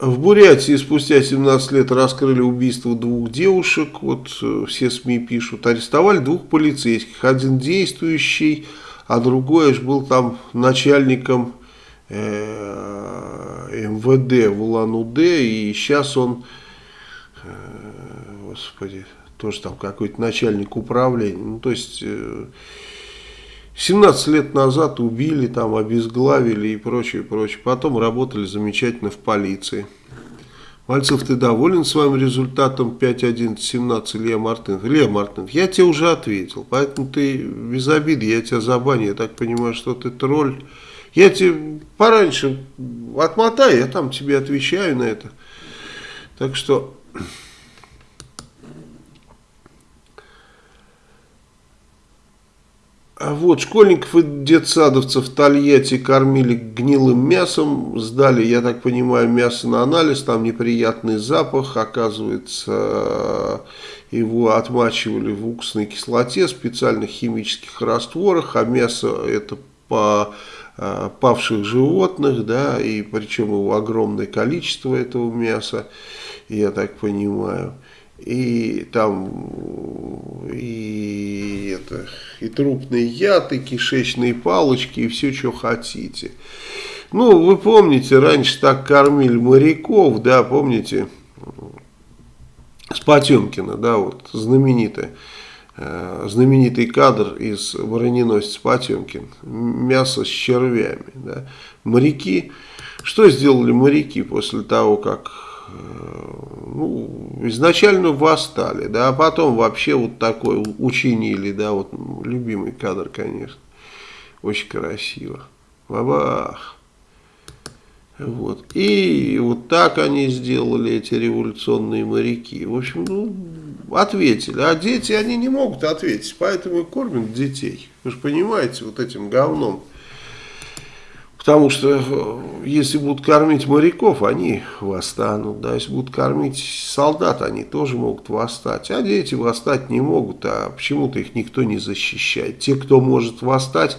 В Бурятии спустя 17 лет раскрыли убийство двух девушек. Вот э, все СМИ пишут. Арестовали двух полицейских. Один действующий, а другой аж был там начальником МВД в Улан-Удэ, и сейчас он, э, господи, тоже там какой-то начальник управления, ну то есть 17 э, лет назад убили, там обезглавили и прочее, прочее, потом работали замечательно в полиции. Мальцев, ты доволен своим результатом 5-11-17 Илья Мартынов? Илья Мартынов, я тебе уже ответил, поэтому ты без обиды, я тебя забаню, я так понимаю, что ты тролль. Я тебе пораньше отмотаю, я там тебе отвечаю на это. Так что... А вот, школьников и детсадовцев в Тольятти кормили гнилым мясом, сдали, я так понимаю, мясо на анализ, там неприятный запах, оказывается, его отмачивали в уксусной кислоте, специальных химических растворах, а мясо это по павших животных, да, и причем его огромное количество этого мяса, я так понимаю. И там и, это, и трупный яд, и кишечные палочки, и все, что хотите. Ну, вы помните, раньше так кормили моряков, да, помните, с Потемкина, да, вот, знаменитая Э, знаменитый кадр из броненосца Потемкин. Мясо с червями. Да. Моряки. Что сделали моряки после того, как э, ну, изначально восстали, да, а потом вообще вот такой учинили, да, вот любимый кадр, конечно. Очень красиво. Бабах. Вот. И вот так они сделали, эти революционные моряки. В общем, ну, ответили. А дети, они не могут ответить, поэтому и кормят детей. Вы же понимаете, вот этим говном. Потому что э, если будут кормить моряков, они восстанут. Да? Если будут кормить солдат, они тоже могут восстать. А дети восстать не могут, а почему-то их никто не защищает. Те, кто может восстать,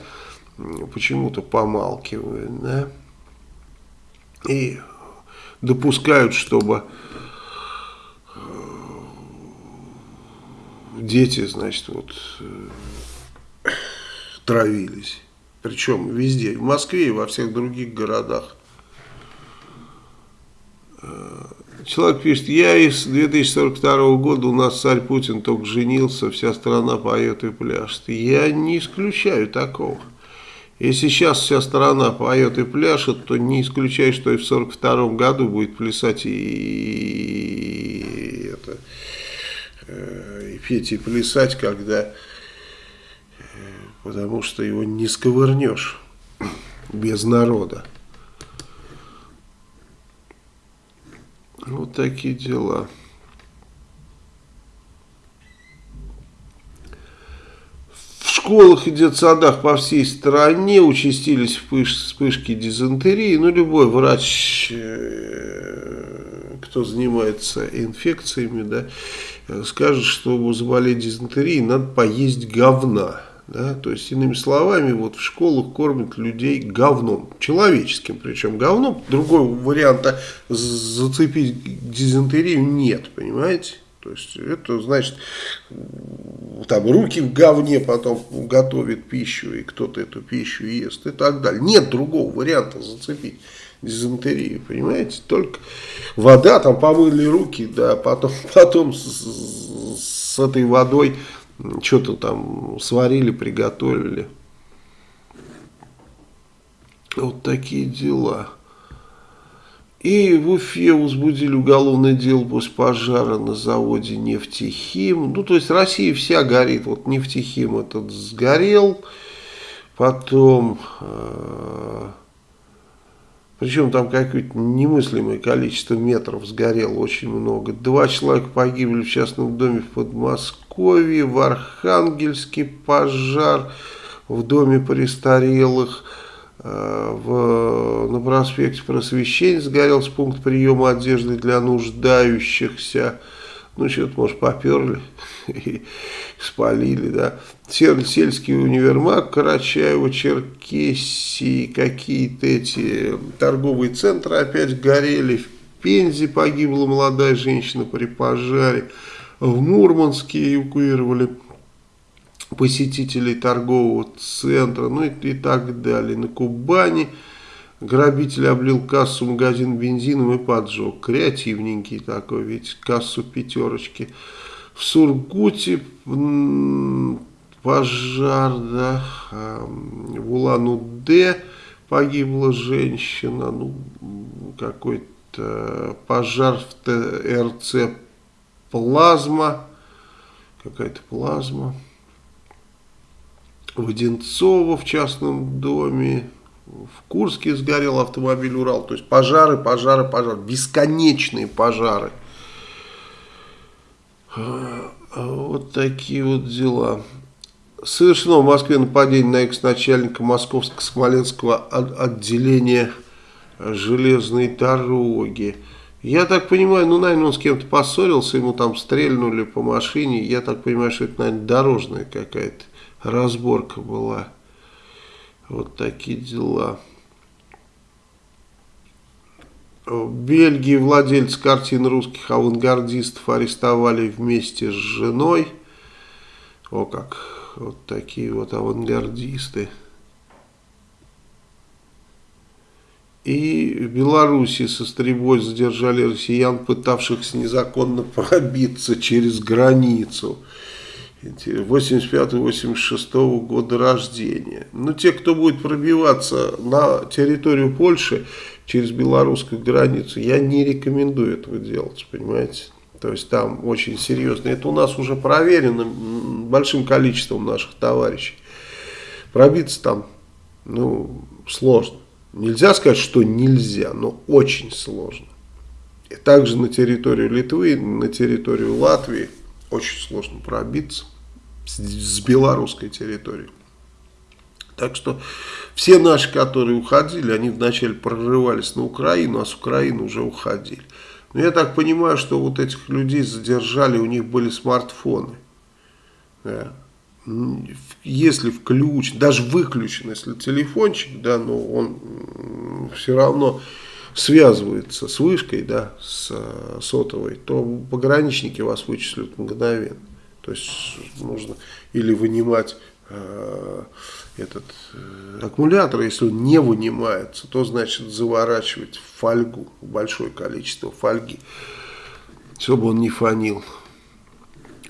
почему-то помалкивают. Да? И допускают, чтобы дети, значит, вот э, травились. Причем везде, в Москве и во всех других городах. Э, человек пишет, я из 2042 года, у нас царь Путин только женился, вся страна поет и пляшет. Я не исключаю такого. Если сейчас вся страна поет и пляшет, то не исключай, что и в 42 году будет плясать и, и, это, и петь и плясать, когда, э, потому что его не сковырнешь без народа. Вот такие дела. школах и детсадах по всей стране участились вспышки дизентерии. Ну, любой врач, э, кто занимается инфекциями, да, скажет, что чтобы заболеть дизентерией, надо поесть говна. Да? То есть, иными словами, вот в школах кормят людей говном, человеческим причем говном. Другого варианта зацепить дизентерию нет, понимаете? То есть это значит, там руки в говне потом готовит пищу, и кто-то эту пищу ест и так далее. Нет другого варианта зацепить дизентерию, понимаете? Только вода, там помыли руки, да, потом, потом с, с этой водой что-то там сварили, приготовили. Вот такие дела. И в Уфе возбудили уголовное дело после пожара на заводе «Нефтехим». Ну, то есть Россия вся горит. Вот «Нефтехим» этот сгорел. Потом... Э причем там какое-то немыслимое количество метров сгорело, очень много. Два человека погибли в частном доме в Подмосковье, в Архангельске пожар, в доме престарелых, э, в, на проспекте Просвещения сгорелся пункт приема одежды для нуждающихся. Ну, что-то, может, поперли и спалили, да. Сельский универмаг Карачаева, Черкесии, какие-то эти торговые центры опять горели. В Пензе погибла молодая женщина при пожаре. В Мурманске эвакуировали посетителей торгового центра, ну и, и так далее. На Кубани Грабитель облил кассу магазин бензином и поджег. Креативненький такой, ведь кассу пятерочки. В Сургуте пожар, да, в Улан-Удэ погибла женщина, ну, какой-то пожар в ТРЦ «Плазма», какая-то плазма. В Одинцово в частном доме, в Курске сгорел автомобиль Урал. То есть пожары, пожары, пожары. Бесконечные пожары. А, вот такие вот дела. Совершено в Москве нападение на экс-начальника Московско-Смоленского отделения железной дороги. Я так понимаю, ну, наверное, он с кем-то поссорился, ему там стрельнули по машине. Я так понимаю, что это, наверное, дорожная какая-то разборка была. Вот такие дела. В Бельгии владельцы картин русских авангардистов арестовали вместе с женой. О как, вот такие вот авангардисты. И в Беларуси со стрельбой задержали россиян, пытавшихся незаконно пробиться через границу. 85-86 года рождения. Но те, кто будет пробиваться на территорию Польши через белорусскую границу, я не рекомендую этого делать, понимаете. То есть там очень серьезно. Это у нас уже проверено большим количеством наших товарищей. Пробиться там, ну, сложно. Нельзя сказать, что нельзя, но очень сложно. И также на территорию Литвы, на территорию Латвии очень сложно пробиться с белорусской территории. Так что все наши, которые уходили, они вначале прорывались на Украину, а с Украины уже уходили. Но я так понимаю, что вот этих людей задержали, у них были смартфоны. Да. Если включен, даже выключен, если телефончик, да, но он все равно связывается с вышкой, да, с сотовой, то пограничники вас вычислят мгновенно. То есть нужно или вынимать э, этот э, аккумулятор, если он не вынимается, то значит заворачивать в фольгу, большое количество фольги, чтобы он не фонил.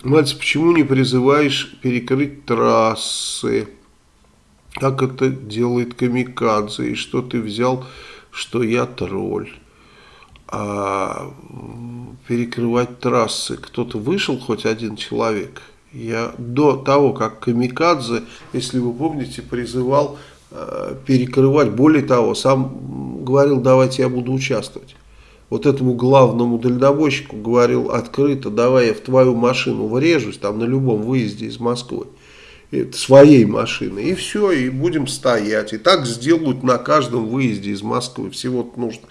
Мальцев, почему не призываешь перекрыть трассы? Как это делает Камикадзе? И что ты взял, что я тролль? А, перекрывать трассы. Кто-то вышел, хоть один человек. Я до того, как Камикадзе, если вы помните, призывал э, перекрывать. Более того, сам говорил, давайте я буду участвовать. Вот этому главному дальнобойщику говорил открыто, давай я в твою машину врежусь, там на любом выезде из Москвы своей машины, и все, и будем стоять. И так сделают на каждом выезде из Москвы. Всего нужно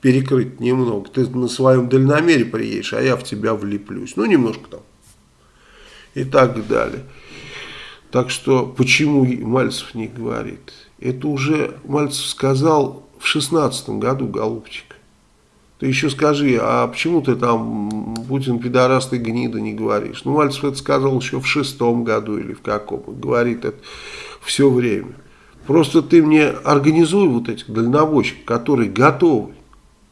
перекрыть немного. Ты на своем дальномере приедешь, а я в тебя влеплюсь. Ну, немножко там. И так далее. Так что, почему Мальцев не говорит? Это уже Мальцев сказал в шестнадцатом году, голубчик. Ты еще скажи, а почему ты там Путин пидораст и гнида не говоришь? Ну, Мальцев это сказал еще в шестом году или в каком. Говорит это все время. Просто ты мне организуй вот этих дальнобойщиков, которые готовы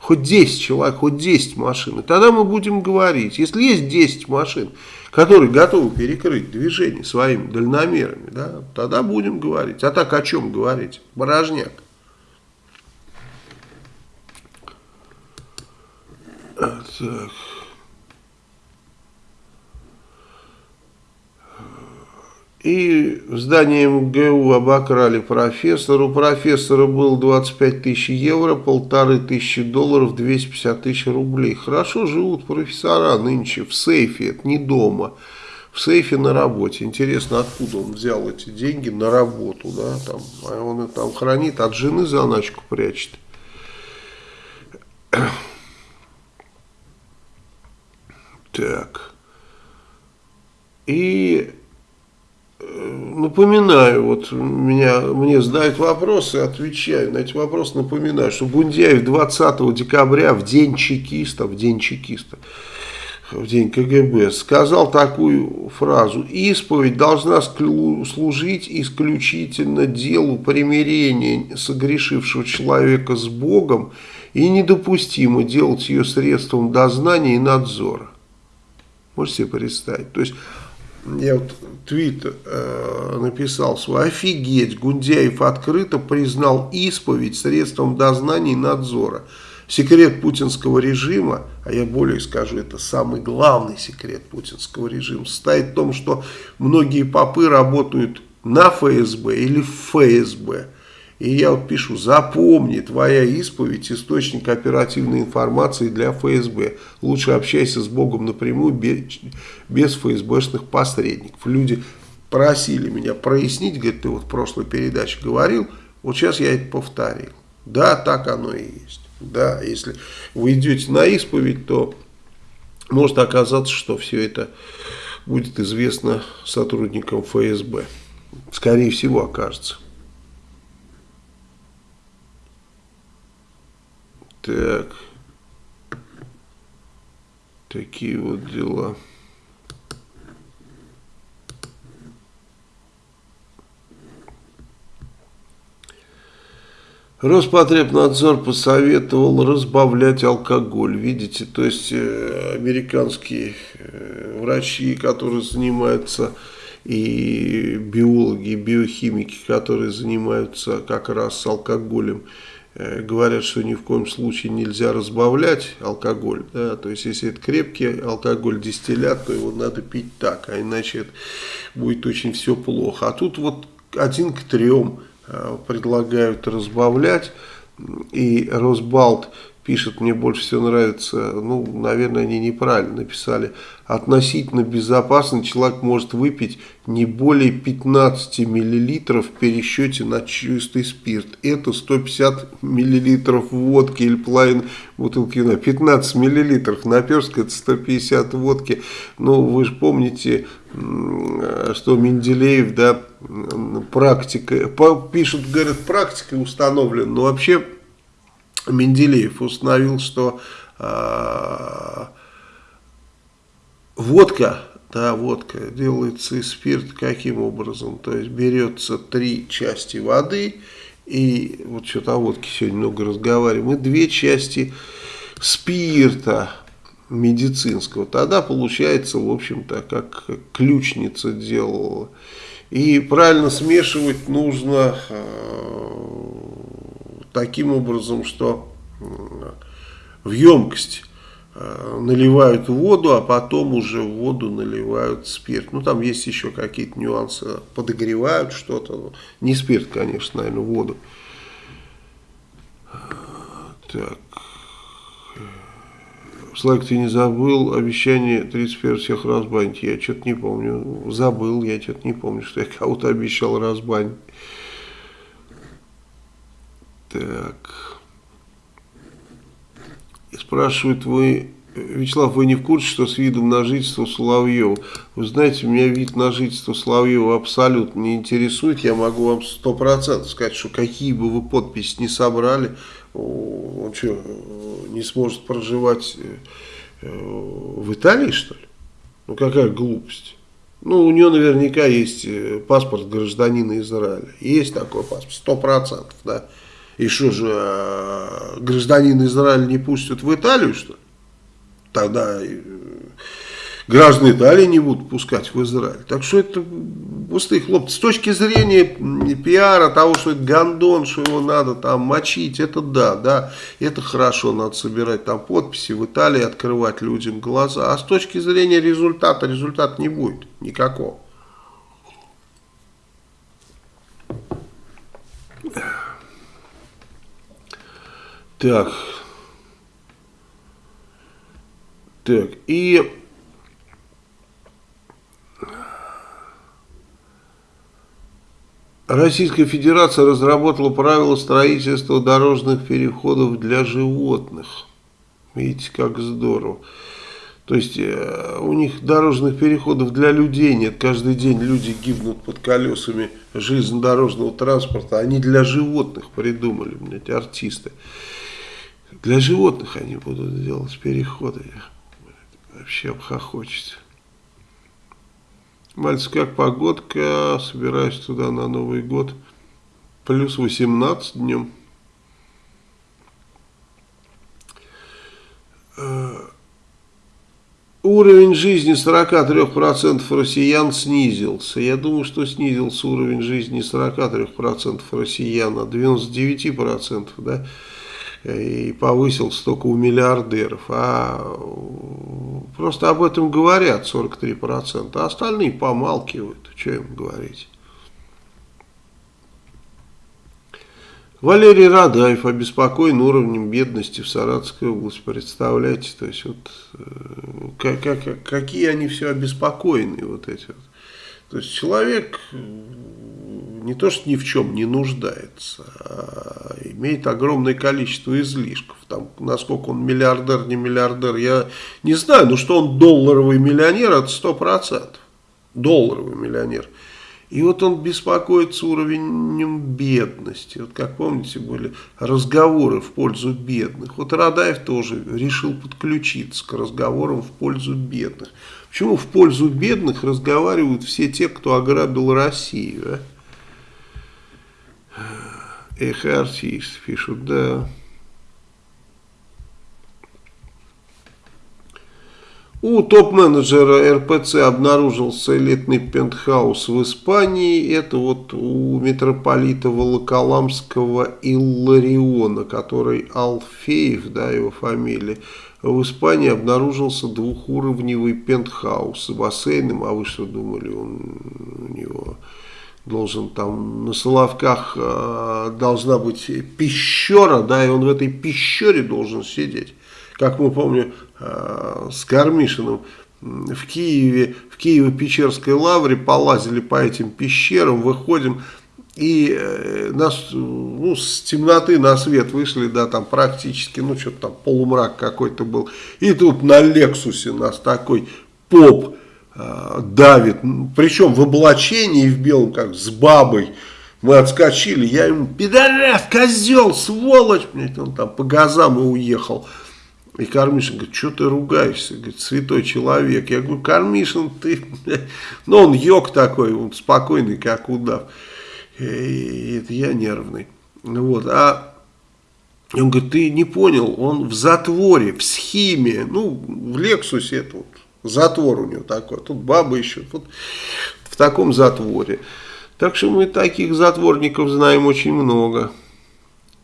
хоть 10 человек, хоть 10 машин, и тогда мы будем говорить. Если есть 10 машин, которые готовы перекрыть движение своими дальномерами, да, тогда будем говорить. А так о чем говорить? Порожняк. Так. И в здании МГУ обокрали профессора. У профессора было 25 тысяч евро, полторы тысячи долларов, 250 тысяч рублей. Хорошо живут профессора нынче в сейфе, это не дома. В сейфе на работе. Интересно, откуда он взял эти деньги на работу, да, там, а он их там хранит, от жены заначку прячет. Так. И напоминаю, вот меня, мне задают вопросы, отвечаю на эти вопросы, напоминаю, что Бундяев 20 декабря, в день чекиста, в день чекиста, в день КГБ, сказал такую фразу, исповедь должна служить исключительно делу примирения согрешившего человека с Богом и недопустимо делать ее средством дознания и надзора. Можете себе представить? То есть я вот твит э, написал свой, офигеть, Гундяев открыто признал исповедь средством дознания и надзора. Секрет путинского режима, а я более скажу, это самый главный секрет путинского режима, состоит в том, что многие попы работают на ФСБ или в ФСБ. И я вот пишу, запомни, твоя исповедь источник оперативной информации для ФСБ. Лучше общайся с Богом напрямую, без, ФСБшных посредников. Люди просили меня прояснить, говорит, ты вот в прошлой передаче говорил, вот сейчас я это повторил. Да, так оно и есть. Да, если вы идете на исповедь, то может оказаться, что все это будет известно сотрудникам ФСБ. Скорее всего окажется. Так. Такие вот дела. Роспотребнадзор посоветовал разбавлять алкоголь. Видите, то есть э, американские э, врачи, которые занимаются, и биологи, биохимики, которые занимаются как раз алкоголем, говорят, что ни в коем случае нельзя разбавлять алкоголь. Да? То есть, если это крепкий алкоголь, дистиллят, то его надо пить так, а иначе это будет очень все плохо. А тут вот один к трем э, предлагают разбавлять. И Росбалт пишет, мне больше всего нравится, ну, наверное, они неправильно написали, относительно безопасно человек может выпить не более 15 миллилитров в пересчете на чистый спирт. Это 150 миллилитров водки или половина бутылки вина. 15 миллилитров наперстка, это 150 водки. Ну, вы же помните, что Менделеев, да, практика, пишут, говорят, практика установлена, но вообще Менделеев установил, что э, водка, да, водка делается из спирта каким образом? То есть берется три части воды, и вот что-то о водке сегодня много разговариваем, и две части спирта медицинского. Тогда получается, в общем-то, как ключница делала. И правильно смешивать нужно э, таким образом, что в емкость э, наливают воду, а потом уже в воду наливают спирт. Ну, там есть еще какие-то нюансы, подогревают что-то. Не спирт, конечно, наверное, воду. Так. Слайк, ты не забыл обещание 31 всех разбанить? Я что-то не помню. Забыл, я что-то не помню, что я кого-то обещал разбанить. Так. Спрашивают вы, Вячеслав, вы не в курсе, что с видом на жительство Соловьева? Вы знаете, меня вид на жительство Соловьева абсолютно не интересует. Я могу вам сто процентов сказать, что какие бы вы подписи не собрали, он что, не сможет проживать э, в Италии, что ли? Ну, какая глупость. Ну, у него наверняка есть э, паспорт гражданина Израиля. Есть такой паспорт, сто процентов, да. И что же, э, гражданин Израиля не пустят в Италию, что ли? Тогда, э, граждан Италии не будут пускать в Израиль. Так что это пустые хлопцы. С точки зрения пиара, того, что это гандон, что его надо там мочить, это да, да, это хорошо, надо собирать там подписи, в Италии открывать людям глаза. А с точки зрения результата, результата не будет никакого. Так. Так, и Российская Федерация разработала правила строительства дорожных переходов для животных. Видите, как здорово. То есть э, у них дорожных переходов для людей нет. Каждый день люди гибнут под колесами железнодорожного транспорта. Они для животных придумали, блядь, артисты. Для животных они будут делать переходы. Вообще обхохочется. Мальцев, как погодка? Собираюсь туда на Новый год. Плюс 18 днем. Э, уровень жизни 43% россиян снизился. Я думаю, что снизился уровень жизни 43% россиян, а 99%, да? И повысился только у миллиардеров, а просто об этом говорят 43%, а остальные помалкивают, что им говорить. Валерий Радаев обеспокоен уровнем бедности в Саратовской области. Представляете, то есть вот как, э, как, какие они все обеспокоены, вот эти вот. То есть человек не то, что ни в чем не нуждается, а имеет огромное количество излишков. Там, насколько он миллиардер, не миллиардер, я не знаю, но что он долларовый миллионер, это сто процентов. Долларовый миллионер. И вот он беспокоится уровнем бедности. Вот как помните, были разговоры в пользу бедных. Вот Радаев тоже решил подключиться к разговорам в пользу бедных. Почему в пользу бедных разговаривают все те, кто ограбил Россию, а? Эх, артист, пишут, да. У топ-менеджера РПЦ обнаружился элитный пентхаус в Испании. Это вот у митрополита Волоколамского Иллариона, который Алфеев, да, его фамилия. В Испании обнаружился двухуровневый пентхаус с бассейном. А вы что думали, он у него должен там на Соловках э, должна быть пещера, да, и он в этой пещере должен сидеть. Как мы помним э, с Кармишиным в Киеве, в Киево-Печерской лавре полазили по этим пещерам, выходим и э, нас, ну, с темноты на свет вышли, да, там практически, ну, что-то там полумрак какой-то был. И тут на Лексусе нас такой поп Э, давит, причем в облачении в белом, как с бабой. Мы отскочили, я ему, пидорас, козел, сволочь, блядь, он там по газам и уехал. И Кармишин говорит, что ты ругаешься, говорит, святой человек. Я говорю, Кармишин, ты, ну он йог такой, он спокойный, как удав. И это я нервный. Вот, а он говорит, ты не понял, он в затворе, в схеме, ну, в Лексусе это вот Затвор у него такой. Тут бабы еще. Вот в таком затворе. Так что мы таких затворников знаем очень много.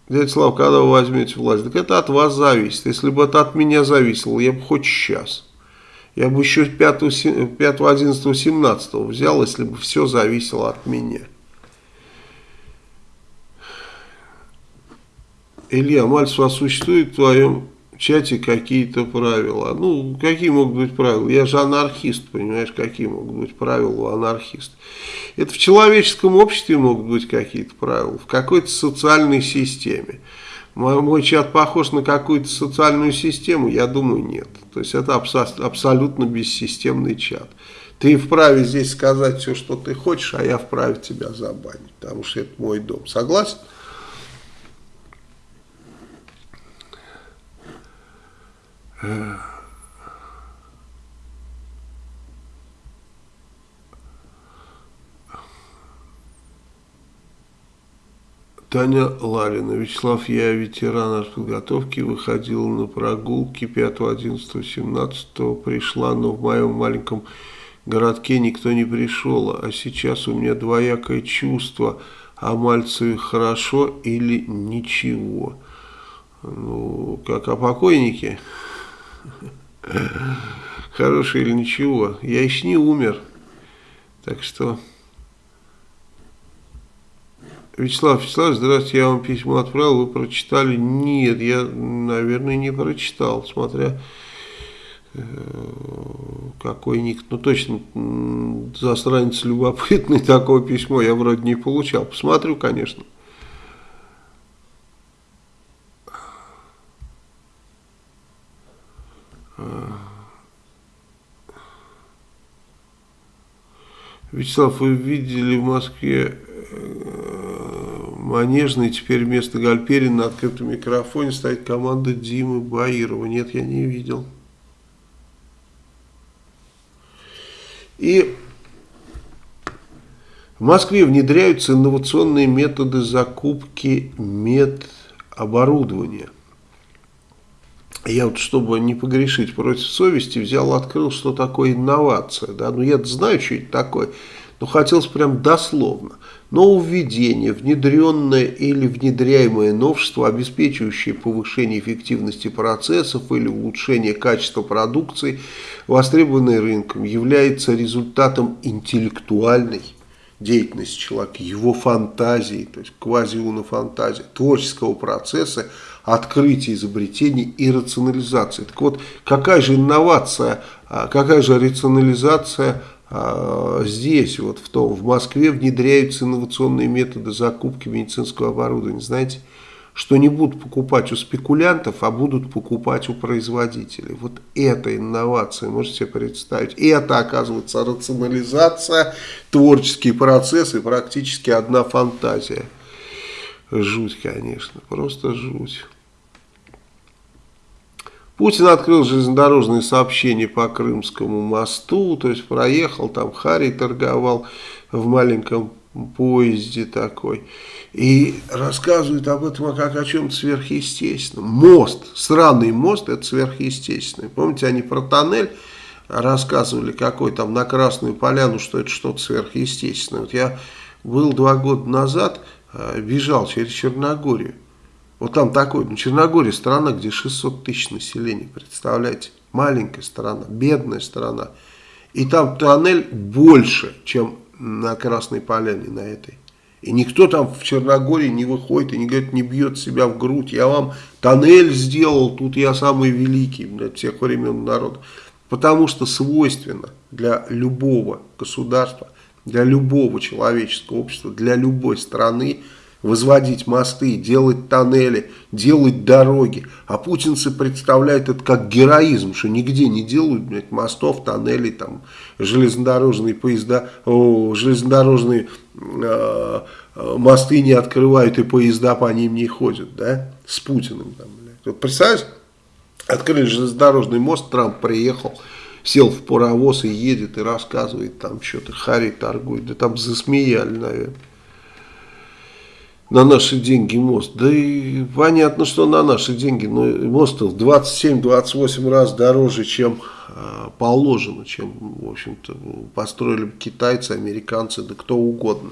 Дядя Слав, когда вы возьмете власть? Так это от вас зависит. Если бы это от меня зависело, я бы хоть сейчас. Я бы еще 5, 5 11, 17 взял, если бы все зависело от меня. Илья, Мальцев, а существует в твоем чате какие-то правила. Ну, какие могут быть правила? Я же анархист, понимаешь, какие могут быть правила у анархиста. Это в человеческом обществе могут быть какие-то правила, в какой-то социальной системе. Мой, мой чат похож на какую-то социальную систему? Я думаю, нет. То есть это абсолютно бессистемный чат. Ты вправе здесь сказать все, что ты хочешь, а я вправе тебя забанить, потому что это мой дом. Согласен? Таня Ларина. Вячеслав, я ветеран подготовки, выходил на прогулки 5, 11, 17, пришла, но в моем маленьком городке никто не пришел, а сейчас у меня двоякое чувство, а Мальцеве хорошо или ничего. Ну, как о покойнике. Хороший или ничего. Я еще не умер. Так что... Вячеслав Вячеслав, здравствуйте, я вам письмо отправил, вы прочитали? Нет, я, наверное, не прочитал, смотря э, какой ник. Ну, точно, засранец любопытный, такое письмо я вроде не получал. Посмотрю, конечно. Вячеслав, вы видели в Москве э, Манежный, теперь вместо Гальперина на открытом микрофоне стоит команда Димы Баирова. Нет, я не видел. И в Москве внедряются инновационные методы закупки медоборудования. Я вот, чтобы не погрешить против совести, взял, открыл, что такое инновация. Да? Ну, я знаю, что это такое, но хотелось прям дословно. Нововведение, внедренное или внедряемое новшество, обеспечивающее повышение эффективности процессов или улучшение качества продукции, востребованной рынком, является результатом интеллектуальной деятельности человека, его фантазии, то есть квазиуна-фантазии, творческого процесса, открытия, изобретений и рационализации. Так вот, какая же инновация, а, какая же рационализация а, здесь, вот в, том, в Москве внедряются инновационные методы закупки медицинского оборудования. Знаете, что не будут покупать у спекулянтов, а будут покупать у производителей. Вот это инновация, можете себе представить. И это, оказывается, рационализация, творческие процессы, практически одна фантазия. Жуть, конечно, просто жуть. Путин открыл железнодорожные сообщения по Крымскому мосту, то есть проехал, там Харри торговал в маленьком поезде такой. И рассказывает об этом как о чем-то сверхъестественном. Мост, странный мост, это сверхъестественный. Помните, они про тоннель рассказывали, какой там на Красную Поляну, что это что-то сверхъестественное. Вот я был два года назад бежал через Черногорию. Вот там такой, ну Черногория страна, где 600 тысяч населения, представляете? Маленькая страна, бедная страна. И там тоннель больше, чем на Красной Поляне, на этой. И никто там в Черногории не выходит и не говорит, не бьет себя в грудь. Я вам тоннель сделал, тут я самый великий для всех времен народа. Потому что свойственно для любого государства – для любого человеческого общества, для любой страны возводить мосты, делать тоннели, делать дороги. А путинцы представляют это как героизм, что нигде не делают блядь, мостов, тоннелей, там, железнодорожные поезда, о, железнодорожные э, мосты не открывают и поезда по ним не ходят, да, с Путиным. Там, блядь. Вот представляешь, открыли железнодорожный мост, Трамп приехал, сел в паровоз и едет и рассказывает там что-то, Хари торгует, да там засмеяли, наверное. На наши деньги мост. Да и понятно, что на наши деньги, но мост в 27-28 раз дороже, чем э, положено, чем, в общем-то, построили китайцы, американцы, да кто угодно.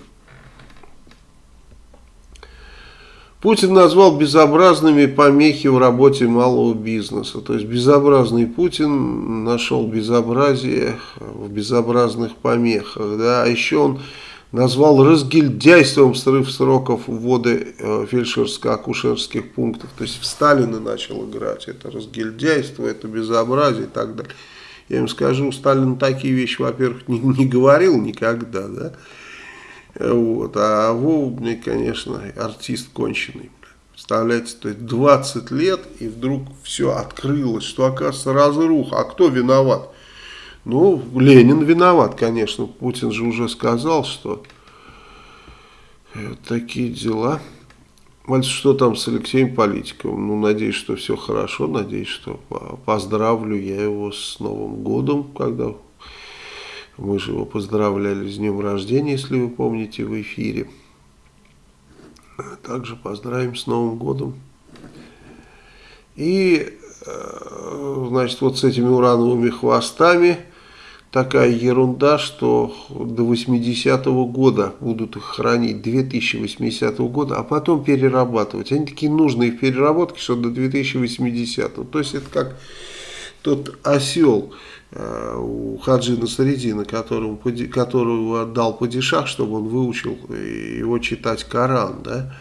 Путин назвал безобразными помехи в работе малого бизнеса. То есть безобразный Путин нашел безобразие в безобразных помехах. Да? А еще он назвал разгильдяйством срыв сроков ввода э, фельдшерско-акушерских пунктов. То есть в Сталина начал играть. Это разгильдяйство, это безобразие и так далее. Я им скажу, Сталин такие вещи, во-первых, не, не говорил никогда, да, вот. А Вова, конечно, артист конченый. Представляете, то есть 20 лет, и вдруг все открылось, что оказывается разруха. А кто виноват? Ну, Ленин виноват, конечно. Путин же уже сказал, что такие дела. Мальчик, что там с Алексеем Политиковым? Ну, надеюсь, что все хорошо, надеюсь, что поздравлю я его с Новым годом, когда мы же его поздравляли с днем рождения, если вы помните, в эфире. Также поздравим с Новым годом. И, э, значит, вот с этими урановыми хвостами такая ерунда, что до 80-го года будут их хранить, 2080 -го года, а потом перерабатывать. Они такие нужные в переработке, что до 2080 -го. То есть это как тот осел у Хаджина Средина, которому, которого отдал падишах, чтобы он выучил его читать Коран, да,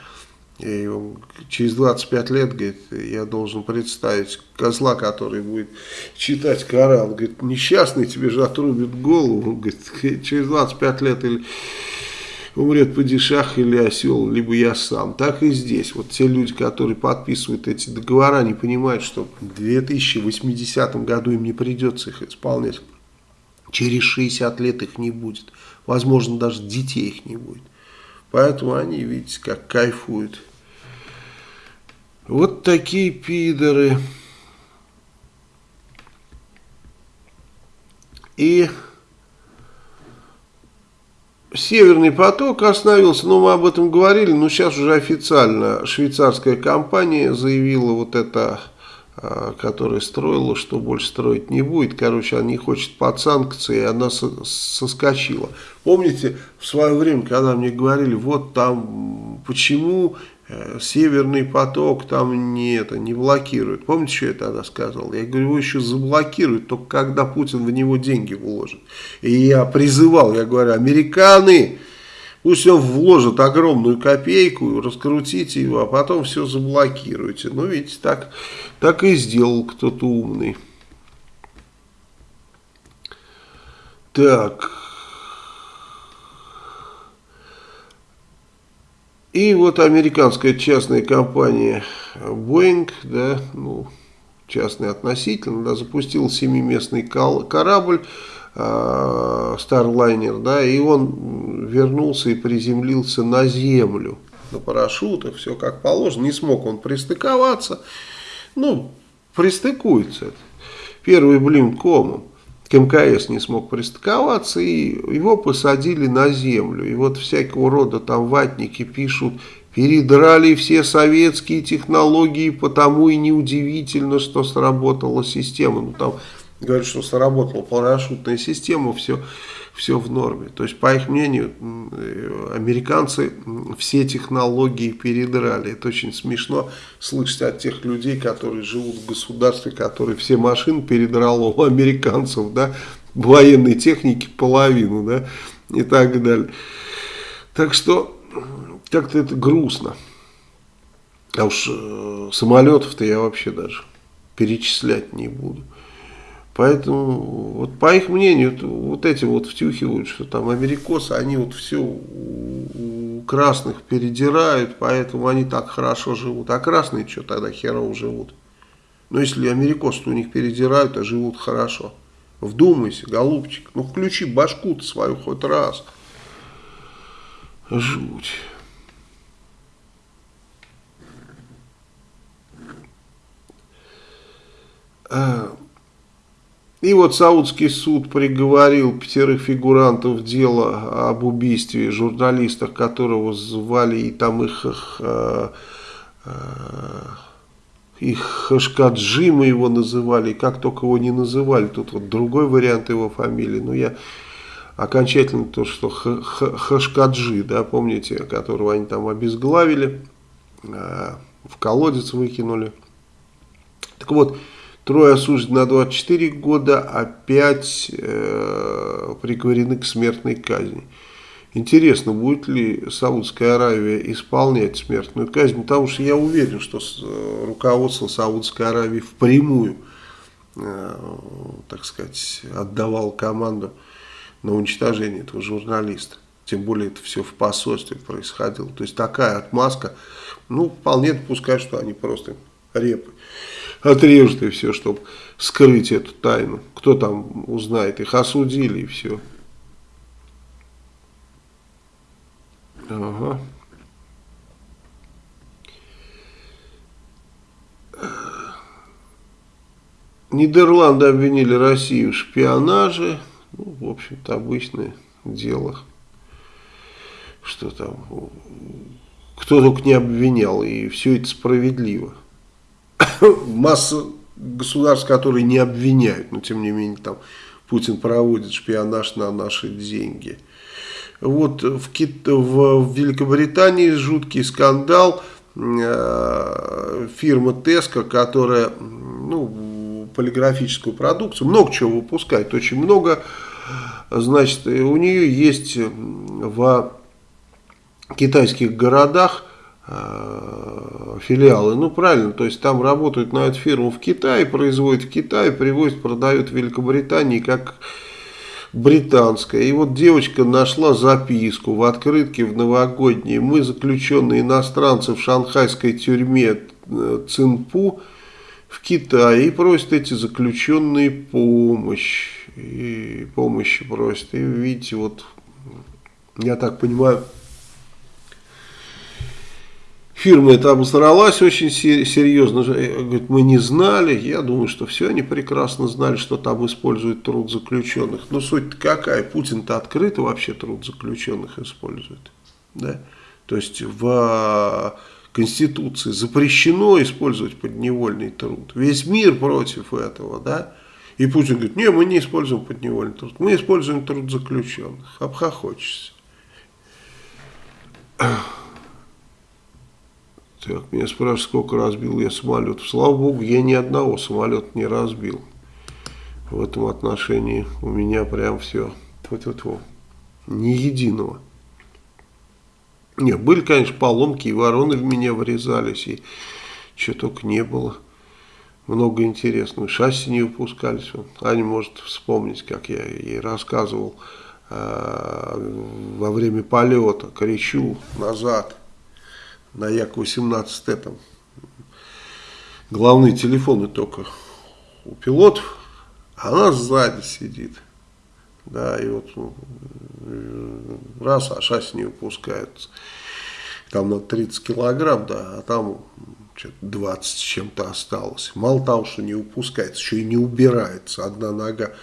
и он через 25 лет, говорит, я должен представить козла, который будет читать Коран. Говорит, несчастный, тебе же отрубит голову. Он говорит, через 25 лет или умрет падишах или осел, либо я сам. Так и здесь. Вот те люди, которые подписывают эти договора, не понимают, что в 2080 году им не придется их исполнять. Через 60 лет их не будет. Возможно, даже детей их не будет. Поэтому они, видите, как кайфуют. Вот такие пидоры. И Северный поток остановился, но мы об этом говорили, но сейчас уже официально швейцарская компания заявила вот это, а, которая строила, что больше строить не будет. Короче, она не хочет под санкции, она соскочила. Помните, в свое время, когда мне говорили, вот там, почему Северный поток там не, это, не блокирует. Помните, что я тогда сказал? Я говорю, его еще заблокируют, только когда Путин в него деньги вложит. И я призывал, я говорю, американы, пусть он вложит огромную копейку, раскрутите его, а потом все заблокируйте. Ну, видите, так, так и сделал кто-то умный. Так... И вот американская частная компания Boeing, да, ну, частный относительно, да, запустил семиместный корабль э, Starliner, да, и он вернулся и приземлился на землю. На парашютах, все как положено, не смог он пристыковаться, ну, пристыкуется, первый блин комом к МКС не смог пристыковаться, и его посадили на землю. И вот всякого рода там ватники пишут, передрали все советские технологии, потому и неудивительно, что сработала система. Ну там говорят, что сработала парашютная система, все все в норме. То есть, по их мнению, американцы все технологии передрали. Это очень смешно слышать от тех людей, которые живут в государстве, которые все машины передрало у американцев, да, военной техники половину, да, и так далее. Так что, как-то это грустно. А уж э, самолетов-то я вообще даже перечислять не буду. Поэтому, вот по их мнению, вот эти вот втюхивают, что там америкосы, они вот все у красных передирают, поэтому они так хорошо живут. А красные что тогда херово живут? Ну, если америкосы у них передирают, а живут хорошо. Вдумайся, голубчик, ну включи башку-то свою хоть раз. Жуть. А... И вот Саудский суд приговорил пятерых фигурантов дела об убийстве журналистов, которого звали и там их, их, э, э, их Хашкаджи мы его называли, как только его не называли, тут вот другой вариант его фамилии, но я окончательно то, что Хашкаджи, да, помните, которого они там обезглавили, э, в колодец выкинули. Так вот, Трое осуждены на 24 года, а пять э, приговорены к смертной казни. Интересно, будет ли Саудская Аравия исполнять смертную казнь, потому что я уверен, что э, руководство Саудской Аравии впрямую, э, так сказать, отдавал команду на уничтожение этого журналиста. Тем более это все в посольстве происходило. То есть такая отмазка, ну, вполне допускаю, что они просто репы отрежут и все, чтобы скрыть эту тайну. Кто там узнает, их осудили и все. Ага. Нидерланды обвинили Россию в шпионаже. Ну, в общем-то, обычное дело. Что там кто только не обвинял, и все это справедливо. Масса государств, которые не обвиняют, но тем не менее там Путин проводит шпионаж на наши деньги. Вот в, Кит... в Великобритании жуткий скандал. Э, фирма Tesco, которая ну, полиграфическую продукцию, много чего выпускает, очень много. Значит, у нее есть в китайских городах филиалы. Ну, правильно, то есть там работают на эту фирму в Китае, производят в Китае, привозят, продают в Великобритании как британская. И вот девочка нашла записку в открытке в новогодней. Мы, заключенные иностранцы в шанхайской тюрьме э, Цинпу в Китае, и просят эти заключенные помощь. И помощи просят. И видите, вот, я так понимаю, Фирма эта обосралась очень серьезно. Говорит, мы не знали. Я думаю, что все они прекрасно знали, что там используют труд заключенных. Но суть какая? Путин-то открыто вообще труд заключенных использует. Да? То есть в Конституции запрещено использовать подневольный труд. Весь мир против этого. Да? И Путин говорит, не, мы не используем подневольный труд. Мы используем труд заключенных. Обхохочешься. Так, меня спрашивают, сколько разбил я самолетов. Слава богу, я ни одного самолета не разбил. В этом отношении у меня прям все. -тьфу. Ни единого. Нет, были, конечно, поломки, и вороны в меня врезались, и что только не было. Много интересного. Шасси не выпускались. Аня может вспомнить, как я ей рассказывал э, во время полета. Кричу назад на Як-18Т там главные телефоны только у пилотов, а она сзади сидит. Да, и вот ну, раз, а шасси не выпускается. Там на 30 килограмм, да, а там что-то 20 с чем-то осталось. Мало того, что не выпускается, еще и не убирается. Одна нога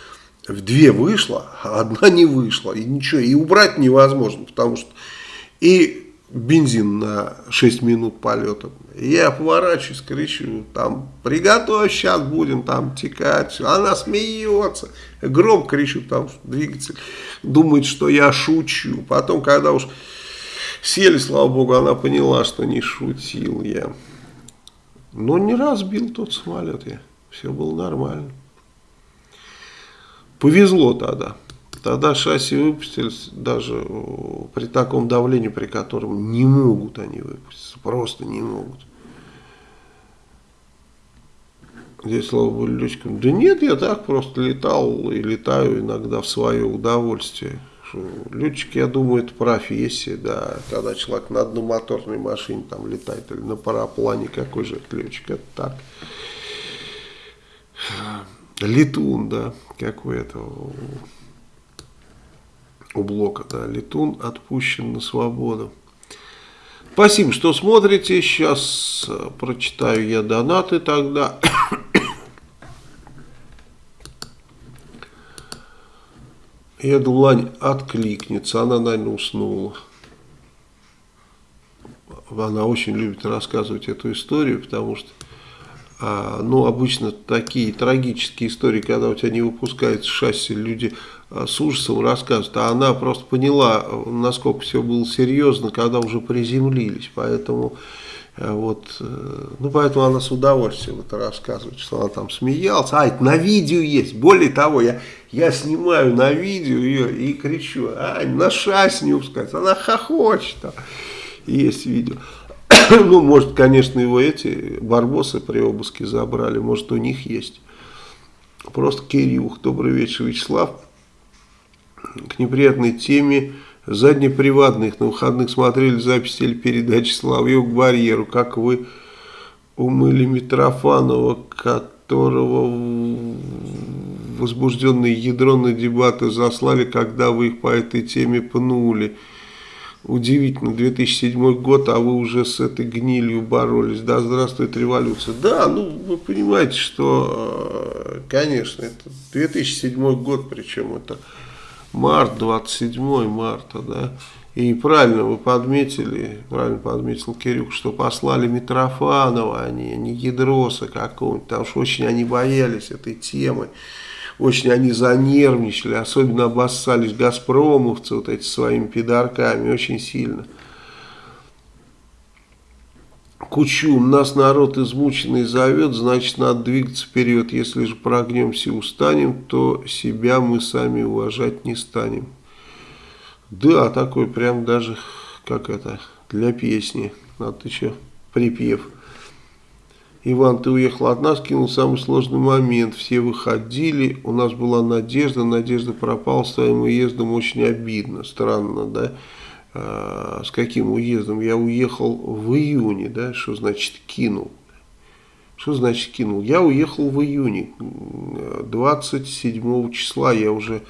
в две вышла, а одна не вышла. И ничего, и убрать невозможно, потому что и бензин на 6 минут полета. Я поворачиваюсь, кричу, там, приготовь, сейчас будем там текать. Она смеется, громко кричу, там двигатель думает, что я шучу. Потом, когда уж сели, слава богу, она поняла, что не шутил я. Но не разбил тот самолет я, все было нормально. Повезло тогда. Тогда шасси выпустились даже при таком давлении, при котором не могут они выпуститься, просто не могут. Здесь были летчикам. Да нет, я так просто летал и летаю иногда в свое удовольствие. Летчик, я думаю, это профессия, да. Когда человек на одномоторной машине там летает или на параплане, какой же это летчик, это так. Летун, да, какой это у блока, да, летун отпущен на свободу. Спасибо, что смотрите. Сейчас э, прочитаю я донаты тогда. Я думал, Лань откликнется. Она, наверное, уснула. Она очень любит рассказывать эту историю, потому что а, ну, обычно такие трагические истории, когда у тебя не выпускается шасси, люди а, с ужасом рассказывают, а она просто поняла, насколько все было серьезно, когда уже приземлились, поэтому э, вот, э, ну, поэтому она с удовольствием это рассказывает, что она там смеялась, а, это на видео есть, более того, я, я снимаю на видео ее и кричу, а, на шасси не выпускается, она хохочет, есть видео. ну, может, конечно, его эти барбосы при обыске забрали, может, у них есть. Просто Кирюх. Добрый вечер, Вячеслав. К неприятной теме заднеприватных. На выходных смотрели запись телепередачи «Соловьев к барьеру». Как вы умыли Митрофанова, которого возбужденные ядронные дебаты заслали, когда вы их по этой теме пнули. Удивительно, 2007 год, а вы уже с этой гнилью боролись. Да, здравствует революция. Да, ну, вы понимаете, что, э, конечно, это 2007 год, причем это март, 27 марта, да. И правильно вы подметили, правильно подметил Кирюк, что послали Митрофанова, а не, не Ядроса какого-нибудь, потому что очень они боялись этой темы, очень они занервничали, особенно обоссались газпромовцы вот эти своими пидорками, очень сильно. Кучум, нас народ измученный зовет, значит надо двигаться вперед. Если же прогнемся и устанем, то себя мы сами уважать не станем. Да, такой прям даже, как это, для песни. Надо еще припев. Иван, ты уехал от нас, кинул самый сложный момент. Все выходили, у нас была надежда, надежда пропала с твоим уездом, очень обидно, странно, да? А, с каким уездом? Я уехал в июне, да? Что значит кинул? Что значит кинул? Я уехал в июне, 27 числа я уже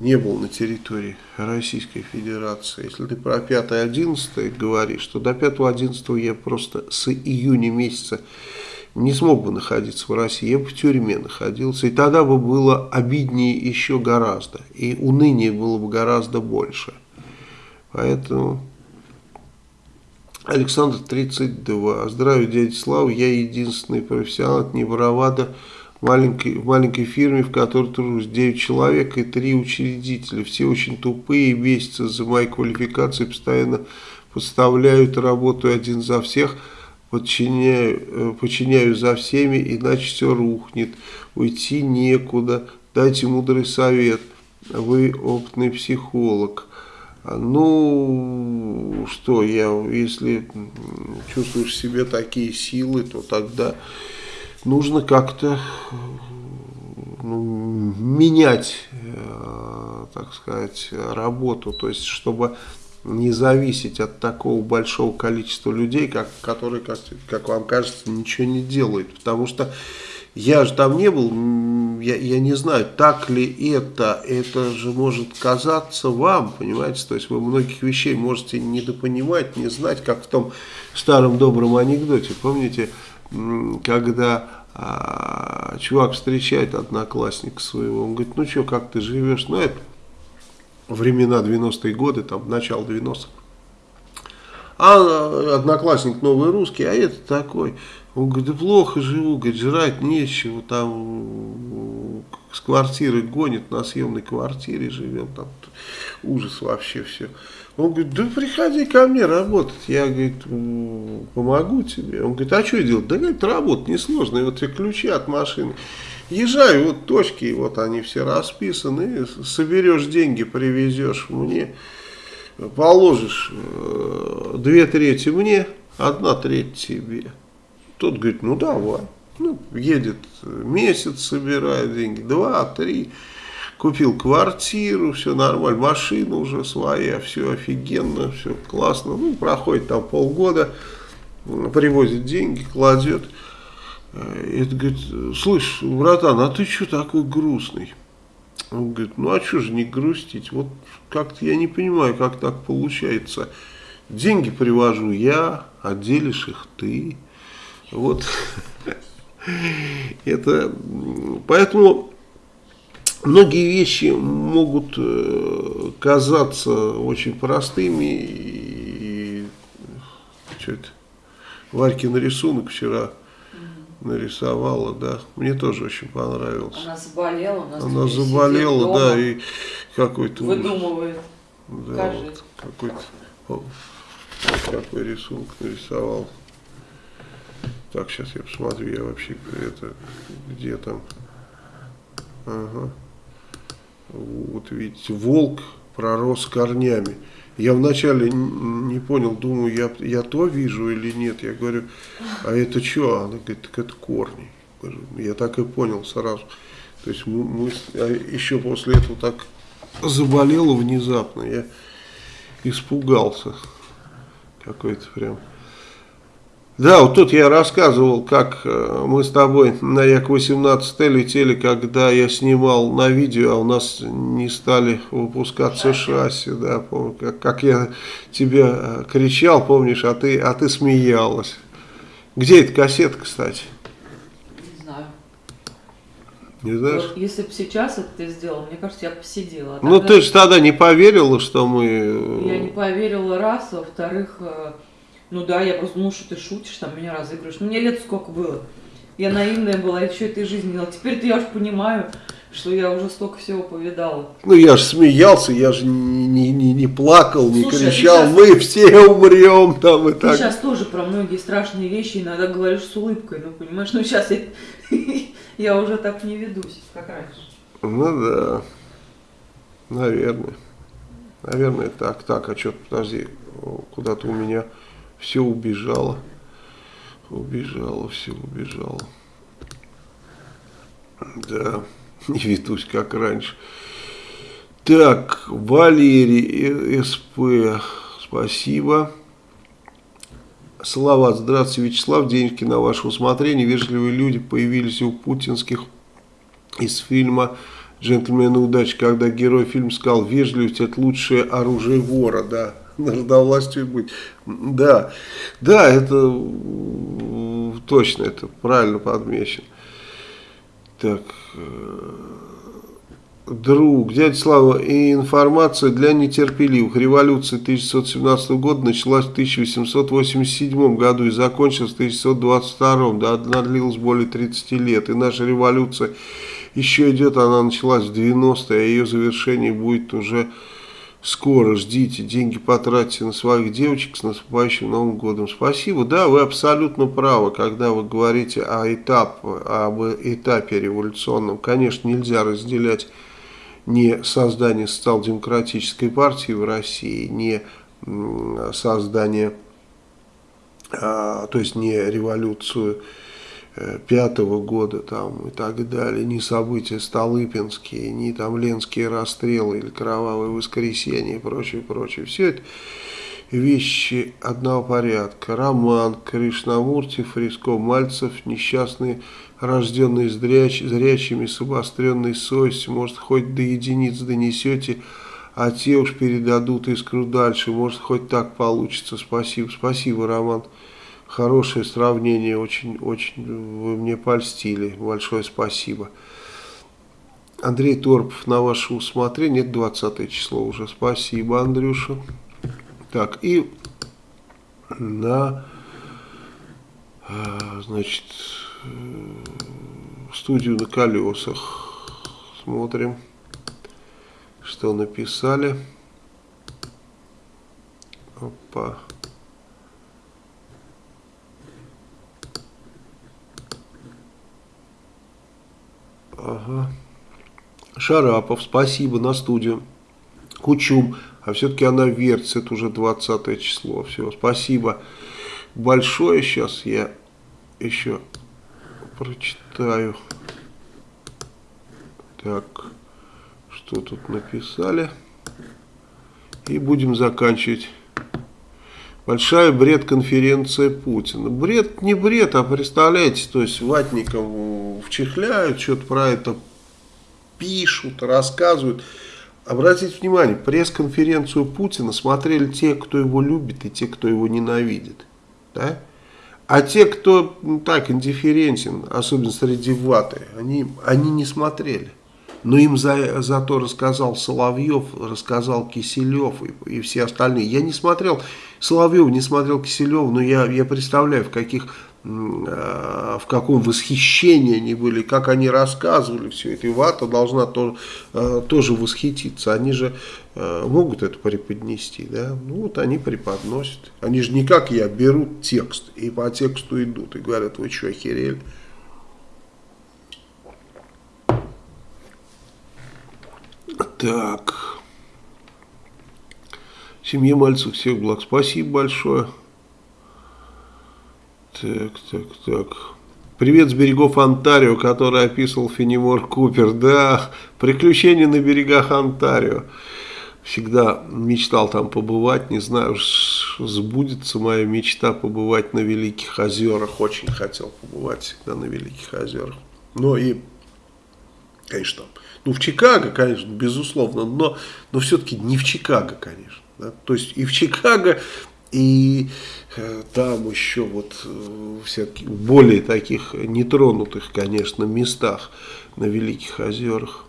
не был на территории Российской Федерации. Если ты про 5-11 говоришь, то до 5-11 я просто с июня месяца не смог бы находиться в России, я бы в тюрьме находился, и тогда бы было обиднее еще гораздо, и уныние было бы гораздо больше. Поэтому Александр 32. Здравия, дядя Слава, я единственный профессионал, не бравада, маленькой, маленькой фирме, в которой тружусь 9 человек и 3 учредителя. Все очень тупые, бесятся за моей квалификацией, постоянно подставляют, работаю один за всех, подчиняю, э, подчиняю за всеми, иначе все рухнет, уйти некуда, дайте мудрый совет, вы опытный психолог. Ну, что, я, если чувствуешь в себе такие силы, то тогда нужно как-то ну, менять, э, так сказать, работу, то есть чтобы не зависеть от такого большого количества людей, как, которые, как, как вам кажется, ничего не делают, потому что я же там не был, я, я не знаю, так ли это, это же может казаться вам, понимаете, то есть вы многих вещей можете недопонимать, не знать, как в том старом добром анекдоте, помните, когда а, чувак встречает одноклассника своего, он говорит, ну что, как ты живешь, ну это времена 90-е годы, там, начало 90-х. А одноклассник новый русский, а это такой. Он говорит, да плохо живу, говорит, жрать нечего, там с квартиры гонит, на съемной квартире живем, там ужас вообще все. Он говорит, да приходи ко мне работать. Я, говорит, помогу тебе. Он говорит, а что делать? Да, говорит, работать несложно. И вот тебе ключи от машины. Езжай, вот точки, вот они все расписаны. Соберешь деньги, привезешь мне. Положишь э, две трети мне, одна треть тебе. Тот говорит, ну давай. Ну, едет месяц, собирает деньги, два, три купил квартиру, все нормально, машина уже своя, все офигенно, все классно. Ну, проходит там полгода, привозит деньги, кладет. И это говорит, слышь, братан, а ты что такой грустный? Он говорит, ну а что же не грустить? Вот как-то я не понимаю, как так получается. Деньги привожу я, а делишь их ты. Вот это, поэтому многие вещи могут э, казаться очень простыми. И, что это? Варькин рисунок вчера нарисовала, да. Мне тоже очень понравилось. Она заболела, у нас Она заболела, да, и какой-то... Выдумывает. Да, вот, какой-то... Вот, какой рисунок нарисовал. Так, сейчас я посмотрю, я вообще это, где там... Ага. Вот видите, волк пророс корнями. Я вначале не понял, думаю, я, я то вижу или нет. Я говорю, а это что? Она говорит, так это корни. Я так и понял сразу. То есть мы, мы а еще после этого так заболела внезапно. Я испугался. Какой-то прям да, вот тут я рассказывал, как э, мы с тобой на Як-18 летели, когда я снимал на видео, а у нас не стали выпускаться шасси, да, помню, как, как я тебе э, кричал, помнишь, а ты, а ты смеялась. Где эта кассета, кстати? Не знаю. Не знаешь? Вот, если бы сейчас это ты сделал, мне кажется, я бы посидела. А Ну, тогда ты же тогда не поверила, что мы... Я не поверила раз, во-вторых, э, ну да, я просто думала, что ты шутишь, там меня разыгрываешь. Ну, мне лет сколько было. Я наивная была, я еще этой жизни делала. Теперь-то я уж понимаю, что я уже столько всего повидала. Ну, я же смеялся, я же не, не, не, не плакал, не Слушай, а ты кричал, щас- мы все умрем там и Ты так. сейчас тоже про многие страшные вещи иногда говоришь с улыбкой, ну понимаешь, ну сейчас я, я уже так не ведусь, как раньше. Ну да, наверное. Наверное, так. Так, а что, подожди, куда-то у меня все убежало. Убежало, все убежало. Да, не ведусь, как раньше. Так, Валерий, э, СП, спасибо. Салават, здравствуйте, Вячеслав, денежки на ваше усмотрение. Вежливые люди появились у путинских из фильма «Джентльмены удачи», когда герой фильма сказал, вежливость это лучшее оружие вора, да, надо властью быть. Да, да, это точно, это правильно подмечено. Так, э, друг, дядя Слава, и информация для нетерпеливых. Революция 1917 года началась в 1887 году и закончилась в 1922, да, она длилась более 30 лет. И наша революция еще идет, она началась в 90-е, а ее завершение будет уже скоро. Ждите, деньги потратьте на своих девочек с наступающим Новым годом. Спасибо. Да, вы абсолютно правы, когда вы говорите о этап, об этапе революционном. Конечно, нельзя разделять не создание социал-демократической партии в России, не создание, а, то есть не революцию пятого года там и так далее, не события Столыпинские, не там Ленские расстрелы или Кровавое воскресенье и прочее, прочее. Все это вещи одного порядка. Роман, Кришнамурти, Фриско, Мальцев, несчастные, рожденные зряч, зрячими, с обостренной совестью, может, хоть до единиц донесете, а те уж передадут искру дальше, может, хоть так получится. Спасибо, спасибо, Роман. Хорошее сравнение, очень, очень вы мне польстили. Большое спасибо. Андрей Торпов, на ваше усмотрение, это 20 число уже. Спасибо, Андрюша. Так, и на, э, значит, э, студию на колесах смотрим, что написали. Опа. Ага. Шарапов, спасибо на студию. Кучум, а все-таки она вертится, это уже 20 число. Все, спасибо большое. Сейчас я еще прочитаю. Так, что тут написали. И будем заканчивать. Большая бред-конференция Путина. Бред не бред, а представляете, то есть ватником вчихляют, что-то про это пишут, рассказывают. Обратите внимание, пресс-конференцию Путина смотрели те, кто его любит, и те, кто его ненавидит. Да? А те, кто ну, так индифферентен, особенно среди ваты, они, они не смотрели. Но им за, зато рассказал Соловьев, рассказал Киселев и, и все остальные. Я не смотрел Соловьев, не смотрел Киселев, но я, я представляю, в каких в каком восхищении они были, как они рассказывали все это. И вата должна тоже, тоже восхититься. Они же могут это преподнести. Да? Ну вот они преподносят. Они же не как я берут текст и по тексту идут и говорят, вы что, охерели? Так. Семье Мальцев всех благ. Спасибо большое. Так, так, так. Привет с берегов Онтарио, который описывал Фенемор Купер. Да, приключения на берегах Онтарио. Всегда мечтал там побывать. Не знаю, сбудется моя мечта побывать на Великих озерах. Очень хотел побывать всегда на Великих озерах. Но и, конечно, ну в Чикаго, конечно, безусловно, но, но все-таки не в Чикаго, конечно. Да? То есть и в Чикаго И э, там еще вот э, всяких более таких нетронутых, конечно, местах на Великих озерах.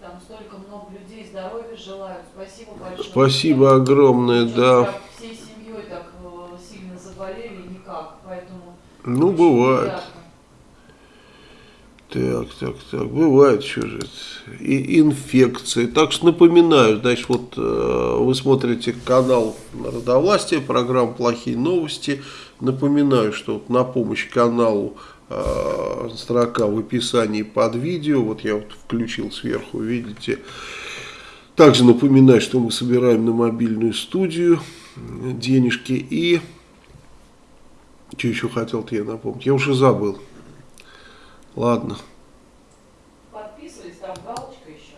Там столько много людей здоровья желают. Спасибо большое. Спасибо огромное, да. Всей семьей так э, сильно заболели никак, поэтому... Ну, бывает. Приятно. Так, так, так, бывает что же и инфекции. Так что напоминаю, значит, вот э, вы смотрите канал Народовластия, программа «Плохие новости». Напоминаю, что вот на помощь каналу э, строка в описании под видео, вот я вот включил сверху, видите. Также напоминаю, что мы собираем на мобильную студию денежки и... Что еще хотел-то я напомнить? Я уже забыл. Ладно. Подписывались, там галочка еще.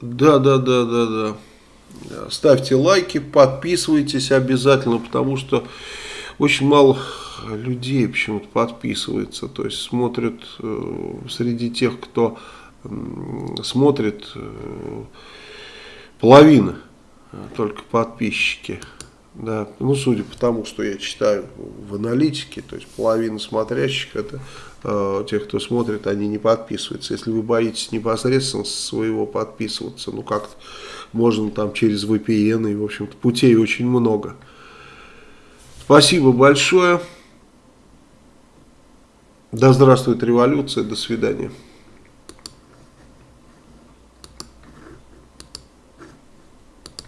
Да, да, да, да, да. Ставьте лайки, подписывайтесь обязательно, потому что очень мало людей почему-то подписывается. То есть смотрят э, среди тех, кто э, смотрит, э, половина только подписчики. Да, ну, судя по тому, что я читаю в аналитике, то есть половина смотрящих это э, тех, кто смотрит, они не подписываются. Если вы боитесь непосредственно своего подписываться, ну как можно там через VPN, и в общем-то путей очень много. Спасибо большое. Да здравствует революция, до свидания.